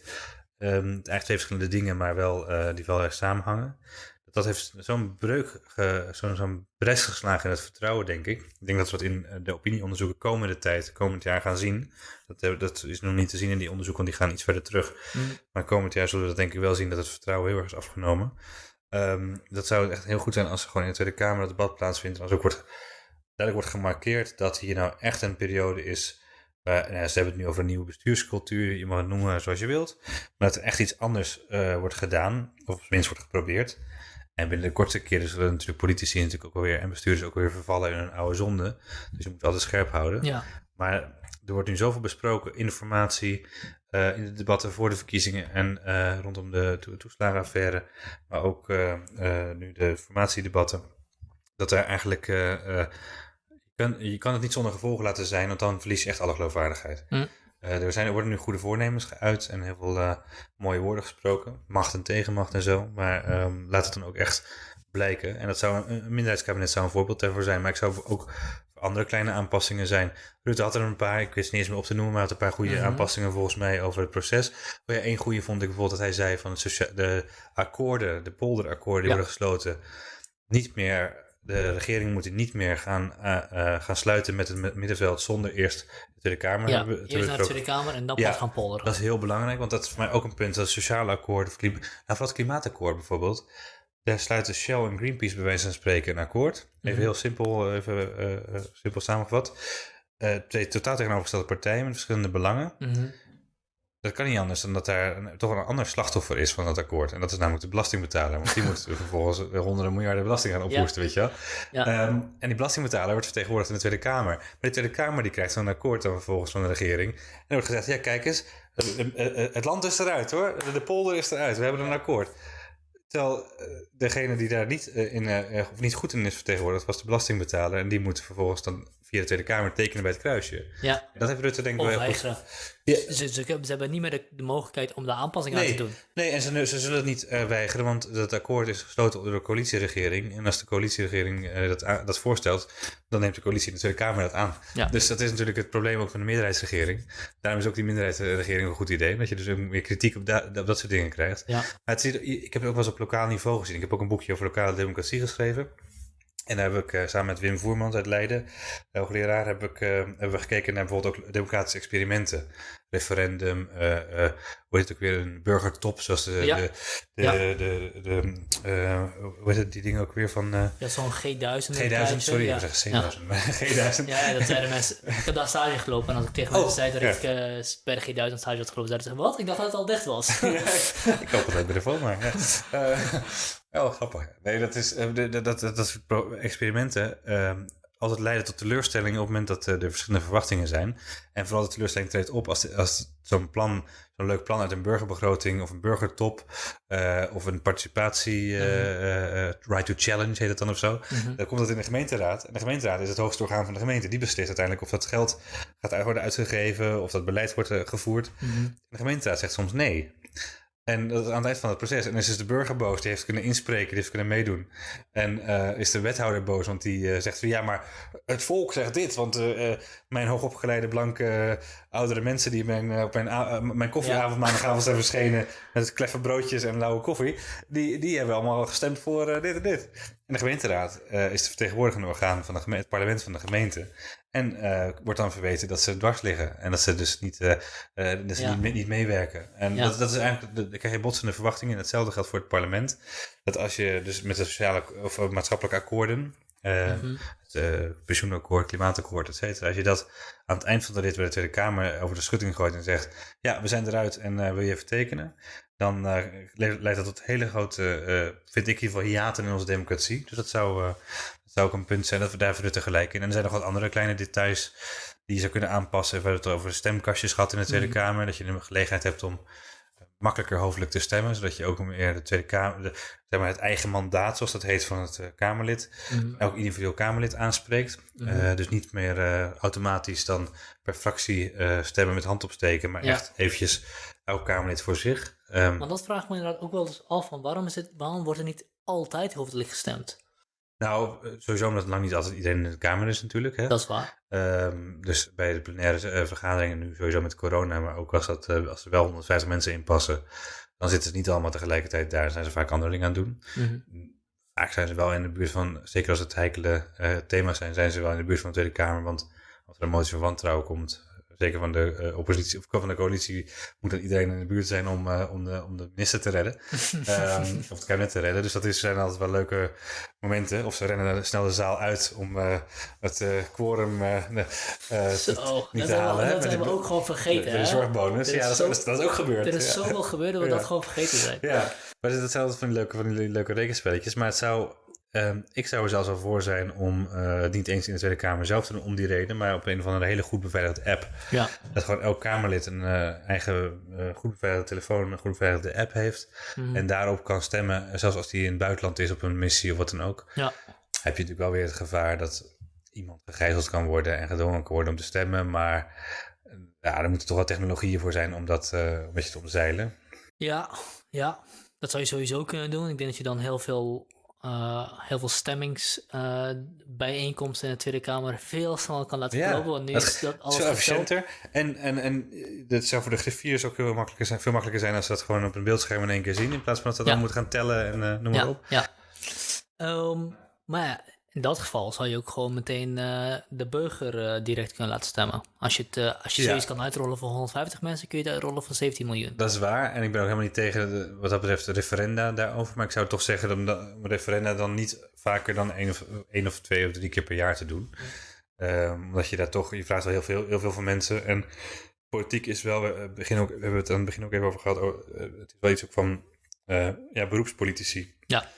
B: Ehm eigenlijk twee verschillende dingen, maar wel, eh, die wel erg samenhangen. Dat heeft zo'n breuk, zo'n zo'n bres geslagen in het vertrouwen, denk ik. Ik denk dat we dat in eh, de opinieonderzoeken komende tijd, komend jaar gaan zien. Dat, eh, dat is nog niet te zien in die onderzoeken, want die gaan iets verder terug.
A: Mhm.
B: Maar komend jaar zullen we dat denk ik wel zien dat het vertrouwen heel erg is afgenomen. Ehm, dat zou echt heel goed zijn als er gewoon in de Tweede Kamer dat debat plaatsvindt. En als ook wordt, duidelijk wordt gemarkeerd dat hier nou echt een periode is. Waar, nou ze hebben het nu over een nieuwe bestuurscultuur. Je mag het noemen zoals je wilt. Maar dat er echt iets anders eh, wordt gedaan. Of tenminste wordt geprobeerd. En binnen de kortste keren zullen natuurlijk politici natuurlijk ook alweer en bestuurders ook weer vervallen in een oude zonde. Dus je moet altijd scherp houden.
A: ja.
B: Maar er wordt nu zoveel besproken, informatie, eh, in de debatten voor de verkiezingen en eh, rondom de to toeslagenaffaire, maar ook eh, eh, nu de formatiedebatten, dat er eigenlijk, eh, eh, kan, je kan het niet zonder gevolgen laten zijn, want dan verlies je echt alle geloofwaardigheid.
A: Hm.
B: Eh, er, zijn, er worden nu goede voornemens geuit en heel veel eh, mooie woorden gesproken, macht en tegenmacht en zo, maar ehm, laat het dan ook echt blijken. En dat zou een, een minderheidskabinet zou een voorbeeld daarvoor zijn, maar ik zou ook voor andere kleine aanpassingen zijn. Rutte had er een paar, ik wist niet eens meer op te noemen, maar had een paar goede
A: Mhm.
B: aanpassingen volgens mij over het proces. Oh ja, één goede vond ik bijvoorbeeld dat hij zei van socia- de akkoorden, de polderakkoorden die
A: Ja.
B: worden gesloten, niet meer, de regering moet niet meer gaan, eh, eh, gaan sluiten met het mi- middenveld zonder eerst de Tweede Kamer
A: ja.
B: hebben-
A: eerst naar de. Tweede Kamer en dan
B: Ja,
A: pas gaan polderen.
B: Dat is heel belangrijk, want dat is voor mij ook een punt. Dat sociale akkoord, of nou, vooral het klimaatakkoord bijvoorbeeld. Daar sluiten Shell en Greenpeace bij wijze van spreken een akkoord. Even
A: Mhm.
B: heel simpel, even, eh, eh, simpel samengevat. Twee totaal tegenovergestelde partijen met verschillende belangen.
A: Mhm.
B: Dat kan niet anders dan dat daar een- toch een ander slachtoffer is van dat akkoord. En dat is namelijk de belastingbetaler. Want die moet vervolgens honderden miljarden belasting gaan ophoesten, weet je wel.
A: Ja.
B: Ehm, en die belastingbetaler wordt vertegenwoordigd in de Tweede Kamer. Maar de Tweede Kamer die krijgt zo'n akkoord dan vervolgens van de regering. En er wordt gezegd, ja kijk eens, het land is eruit hoor. De polder is eruit, we hebben een akkoord. Terwijl eh, degene die daar niet, eh, in, eh, of niet goed in is vertegenwoordigd, was de belastingbetaler. En die moet vervolgens dan via de Tweede Kamer tekenen bij het kruisje.
A: Ja.
B: Dat heeft Rutte denk ik wel heel goed.
A: weigeren.
B: Ja.
A: Ze, ze, ze hebben niet meer de, de mogelijkheid om de aanpassing aan te doen.
B: Nee, en ze, ze zullen het niet eh, weigeren, want dat akkoord is gesloten door de coalitieregering. En als de coalitieregering eh, dat, dat voorstelt, dan neemt de coalitie in de Tweede Kamer dat aan.
A: Ja.
B: Dus dat is natuurlijk het probleem ook van de meerderheidsregering. Daarom is ook die minderheidsregering een goed idee, dat je dus ook meer kritiek op, da- op dat soort dingen krijgt.
A: Ja.
B: Maar het is, ik heb het ook wel eens op lokaal niveau gezien. Ik heb ook een boekje over lokale democratie geschreven. En daar heb ik eh, samen met Wim Voermans uit Leiden, de hoogleraar, heb ik, eh, hebben we gekeken naar bijvoorbeeld ook democratische experimenten. Referendum, eh, eh, hoe heet het ook weer, een burgertop, zoals de, de, de, de, eh, hoe heet het, die dingen ook weer van eh,
A: Ja, zo'n G1000.
B: G1000, sorry, ik zeg C1000, maar G1000.
A: Ja, dat zeiden mensen. Ik heb daar stage gelopen en als ik tegen mensen
B: Oh,
A: zei dat ik eh per G1000 stage had gelopen, zeiden ze, wat? Ik dacht dat het al dicht was.
B: Ik hoop dat de phone maar. Wel grappig. Nee, dat is eh, dat, dat, dat soort experimenten eh, altijd leiden tot teleurstellingen op het moment dat eh, er verschillende verwachtingen zijn. En vooral de teleurstelling treedt op als, de- als zo'n plan, zo'n leuk plan uit een burgerbegroting of een burgertop eh, of een participatie, eh, right to challenge heet het dan of zo.
A: Mhm.
B: Dan komt dat in de gemeenteraad. En de gemeenteraad is het hoogste orgaan van de gemeente. Die beslist uiteindelijk of dat geld gaat worden uitgegeven, of dat beleid wordt gevoerd.
A: Mhm.
B: De gemeenteraad zegt soms nee. En dat is aan het eind van het proces. En dan is dus de burger boos, die heeft kunnen inspreken, die heeft kunnen meedoen. En eh, is de wethouder boos, want die eh, zegt van ja, maar het volk zegt dit. Want eh, mijn hoogopgeleide blanke oudere mensen die mijn, op mijn, mijn koffieavond maandagavond zijn verschenen met kleffe broodjes en lauwe koffie, die, die hebben allemaal gestemd voor dit en dit. En de gemeenteraad is de vertegenwoordigende orgaan van de gemeente, het parlement van de gemeente. En eh, wordt dan verweten dat ze dwars liggen. En dat ze dus niet, eh, eh, dat ze
A: Ja.
B: niet, niet meewerken. En
A: Ja.
B: dat, dat is eigenlijk, dan krijg je botsende verwachtingen. En hetzelfde geldt voor het parlement. Dat als je dus met de sociale of maatschappelijke akkoorden,
A: Mhm.
B: het pensioenakkoord, klimaatakkoord, et cetera. Als je dat aan het eind van de rit bij de Tweede Kamer over de schutting gooit en zegt, ja, we zijn eruit en wil je even tekenen? Dan eh, le- leidt dat tot hele grote, eh, vind ik in ieder geval, hiaten in onze democratie. Dus dat zou, eh, dat zou ook een punt zijn dat we daar verder tegelijk in. En er zijn nog wat andere kleine details die je zou kunnen aanpassen. We hebben het over stemkastjes gehad in de Tweede
A: Mhm.
B: Kamer. Dat je de gelegenheid hebt om makkelijker hoofdelijk te stemmen. Zodat je ook meer de Tweede Kamer, de, zeg maar het eigen mandaat, zoals dat heet, van het Kamerlid,
A: Mhm.
B: elk individueel Kamerlid aanspreekt.
A: Mhm.
B: Dus niet meer automatisch dan per fractie stemmen met hand opsteken, maar
A: Ja.
B: echt eventjes elk Kamerlid voor zich. Ehm,
A: Maar dat vraagt me inderdaad ook wel eens af, van waarom, is het, waarom wordt er niet altijd hoofdelijk gestemd?
B: nou, eh, sowieso omdat lang niet altijd iedereen in de Kamer is natuurlijk. Hè?
A: Dat is waar.
B: Ehm, dus bij de plenaire eh, vergaderingen, nu sowieso met corona, maar ook als, dat, eh, als er wel 150 mensen in passen, dan zitten ze niet allemaal tegelijkertijd daar. Zijn ze vaak andere dingen aan het doen.
A: Mhm.
B: Vaak zijn ze wel in de buurt van, zeker als het heikele eh, thema's zijn, zijn ze wel in de buurt van de Tweede Kamer. Want als er een motie van wantrouwen komt, zeker van de eh, oppositie of van de coalitie, moet dan iedereen in de buurt zijn om, eh, om, de, om de minister te redden. Ehm, of het kabinet te redden. Dus dat is, zijn altijd wel leuke momenten. Of ze rennen snel de zaal uit om eh, het quorum niet
A: dat
B: te halen.
A: dat hebben we
B: de-
A: ook gewoon vergeten.
B: de
A: hè?
B: zorgbonus. Ja, dat,
A: zo-
B: is, dat is ook gebeurd.
A: Er is
B: ja.
A: zoveel gebeurd dat we
B: Ja.
A: dat gewoon vergeten zijn.
B: Ja, maar het is altijd van die leuke, van die leuke rekenspelletjes. Maar het zou, ehm, ik zou er zelfs al voor zijn om eh, het niet eens in de Tweede Kamer zelf te doen om die reden, maar op een of andere hele goed beveiligde app.
A: Ja.
B: Dat gewoon elk Kamerlid een eh, eigen eh, goed beveiligde telefoon, een goed beveiligde app heeft.
A: Mhm.
B: En daarop kan stemmen, zelfs als die in het buitenland is op een missie of wat dan ook.
A: Ja.
B: Heb je natuurlijk wel weer het gevaar dat iemand gegijzeld kan worden en gedwongen kan worden om te stemmen. Maar ja, er moeten toch wel technologieën voor zijn om dat een beetje te omzeilen.
A: Ja, ja, dat zou je sowieso kunnen doen. Ik denk dat je dan heel veel, eh, heel veel stemmingsbijeenkomsten in de Tweede Kamer veel sneller kan laten
B: Ja.
A: Want nu
B: dat-
A: is dat alles
B: efficiënter. En, en, en dat zou voor de griffiers ook heel makkelijker zijn, veel makkelijker zijn als ze dat gewoon op een beeldscherm in één keer zien. In plaats van dat ze
A: Ja.
B: dan moeten gaan tellen en eh, noem maar
A: Ja,
B: op.
A: ja. Ehm, maar ja, in dat geval zou je ook gewoon meteen eh, de burger eh, direct kunnen laten stemmen. Als je, het, eh, als je
B: Ja.
A: zoiets kan uitrollen voor 150 mensen, kun je het uitrollen voor 17 miljoen.
B: Dat is waar. En ik ben ook helemaal niet tegen de- wat dat betreft de referenda daarover. Maar ik zou toch zeggen om dat- referenda dan niet vaker dan één of, één of twee of drie keer per jaar te doen. Omdat je daar toch, je vraagt wel heel veel, heel veel van mensen. En politiek is wel, we, begin ook, we hebben het aan het begin ook even over gehad. oh, het is wel iets ook van ja, beroepspolitici.
A: Ja.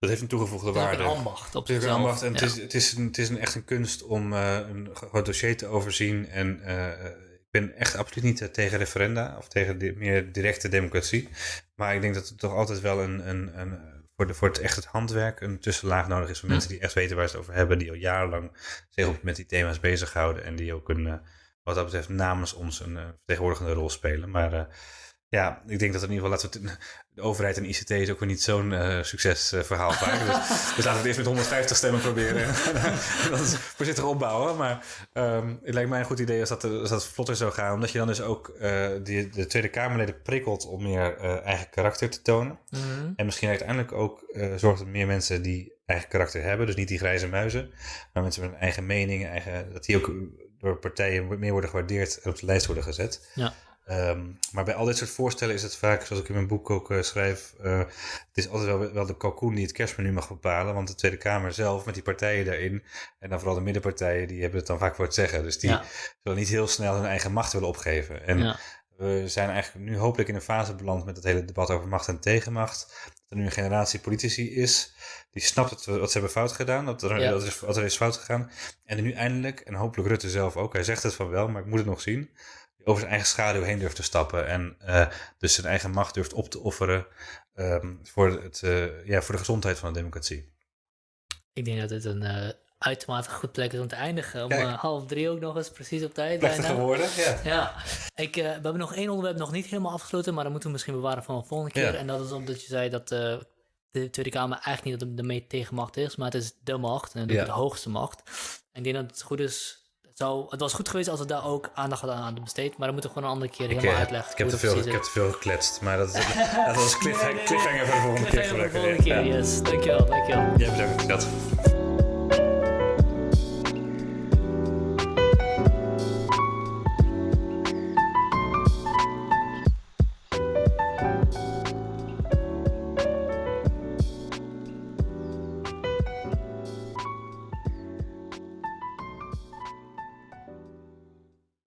B: Dat heeft een toegevoegde
A: Het is ook
B: waarde.
A: ambacht op
B: Het is een
A: zichzelf.
B: ambacht en het, is, het, is een, het is een, echt een kunst om eh, een groot dossier te overzien. En eh, eh, ik ben echt absoluut niet tegen referenda of tegen de, meer directe democratie. Maar ik denk dat het toch altijd wel een, een, een, voor, de, voor het echt het handwerk een tussenlaag nodig is van
A: Hm.
B: mensen die echt weten waar ze het over hebben, die al jarenlang zich op, met die thema's bezighouden en die ook een, wat dat betreft namens ons een vertegenwoordigende rol spelen. Maar ja, ik denk dat in ieder geval, laten we de overheid en ICT is ook weer niet zo'n eh, succesverhaal vaak. Dus, dus laten we het eerst met 150 stemmen proberen en dan voorzichtig opbouwen. Maar ehm, het lijkt mij een goed idee als dat, als dat vlotter zou gaan, omdat je dan dus ook eh, die, de Tweede Kamerleden prikkelt om meer eh, eigen karakter te tonen.
A: Mhm.
B: En misschien uiteindelijk ook zorgt dat meer mensen die eigen karakter hebben, dus niet die grijze muizen, maar mensen met een eigen mening, eigen, dat die ook door partijen meer worden gewaardeerd en op de lijst worden gezet.
A: Ja.
B: Ehm, maar bij al dit soort voorstellen is het vaak, zoals ik in mijn boek ook eh, schrijf, eh, het is altijd wel, wel de kalkoen die het kerstmenu mag bepalen. Want de Tweede Kamer zelf, met die partijen daarin, en dan vooral de middenpartijen, die hebben het dan vaak voor het zeggen. Dus die
A: Ja.
B: zullen niet heel snel hun eigen macht willen opgeven. En
A: Ja.
B: we zijn eigenlijk nu hopelijk in een fase beland met het hele debat over macht en tegenmacht. Dat er nu een generatie politici is die snapt het, wat ze hebben fout gedaan, dat er,
A: Ja.
B: dat is, wat er is fout gegaan. En nu eindelijk, en hopelijk Rutte zelf ook, hij zegt het van wel, maar ik moet het nog zien, over zijn eigen schaduw heen durft te stappen en eh, dus zijn eigen macht durft op te offeren ehm, voor, het, eh, ja, voor de gezondheid van de democratie.
A: Ik denk dat dit een eh, uitermate goed plek is om te eindigen. Om
B: Kijk.
A: half drie ook nog eens precies op tijd.
B: Plechtige woorden, ja.
A: Ja, ik, we hebben nog één onderwerp nog niet helemaal afgesloten, maar dat moeten we misschien bewaren voor een volgende keer.
B: Ja.
A: En dat is omdat je zei dat de Tweede Kamer eigenlijk niet dat de mee tegenmacht is, maar het is de macht en
B: Ja.
A: de hoogste macht. En ik denk dat het goed is. Het, was goed geweest als we daar ook aandacht hadden aan besteed, maar dan moeten we gewoon een andere keer
B: Ik,
A: helemaal
B: eh,
A: uitleggen.
B: ik, heb te
A: dat
B: veel, ik heb te veel gekletst, maar dat, is, dat was cliff,
A: Nee, nee, nee.
B: cliffhanger voor de volgende keer gebruiken. Ja.
A: yes. Dankjewel, dankjewel.
B: Jij bedankt, dat.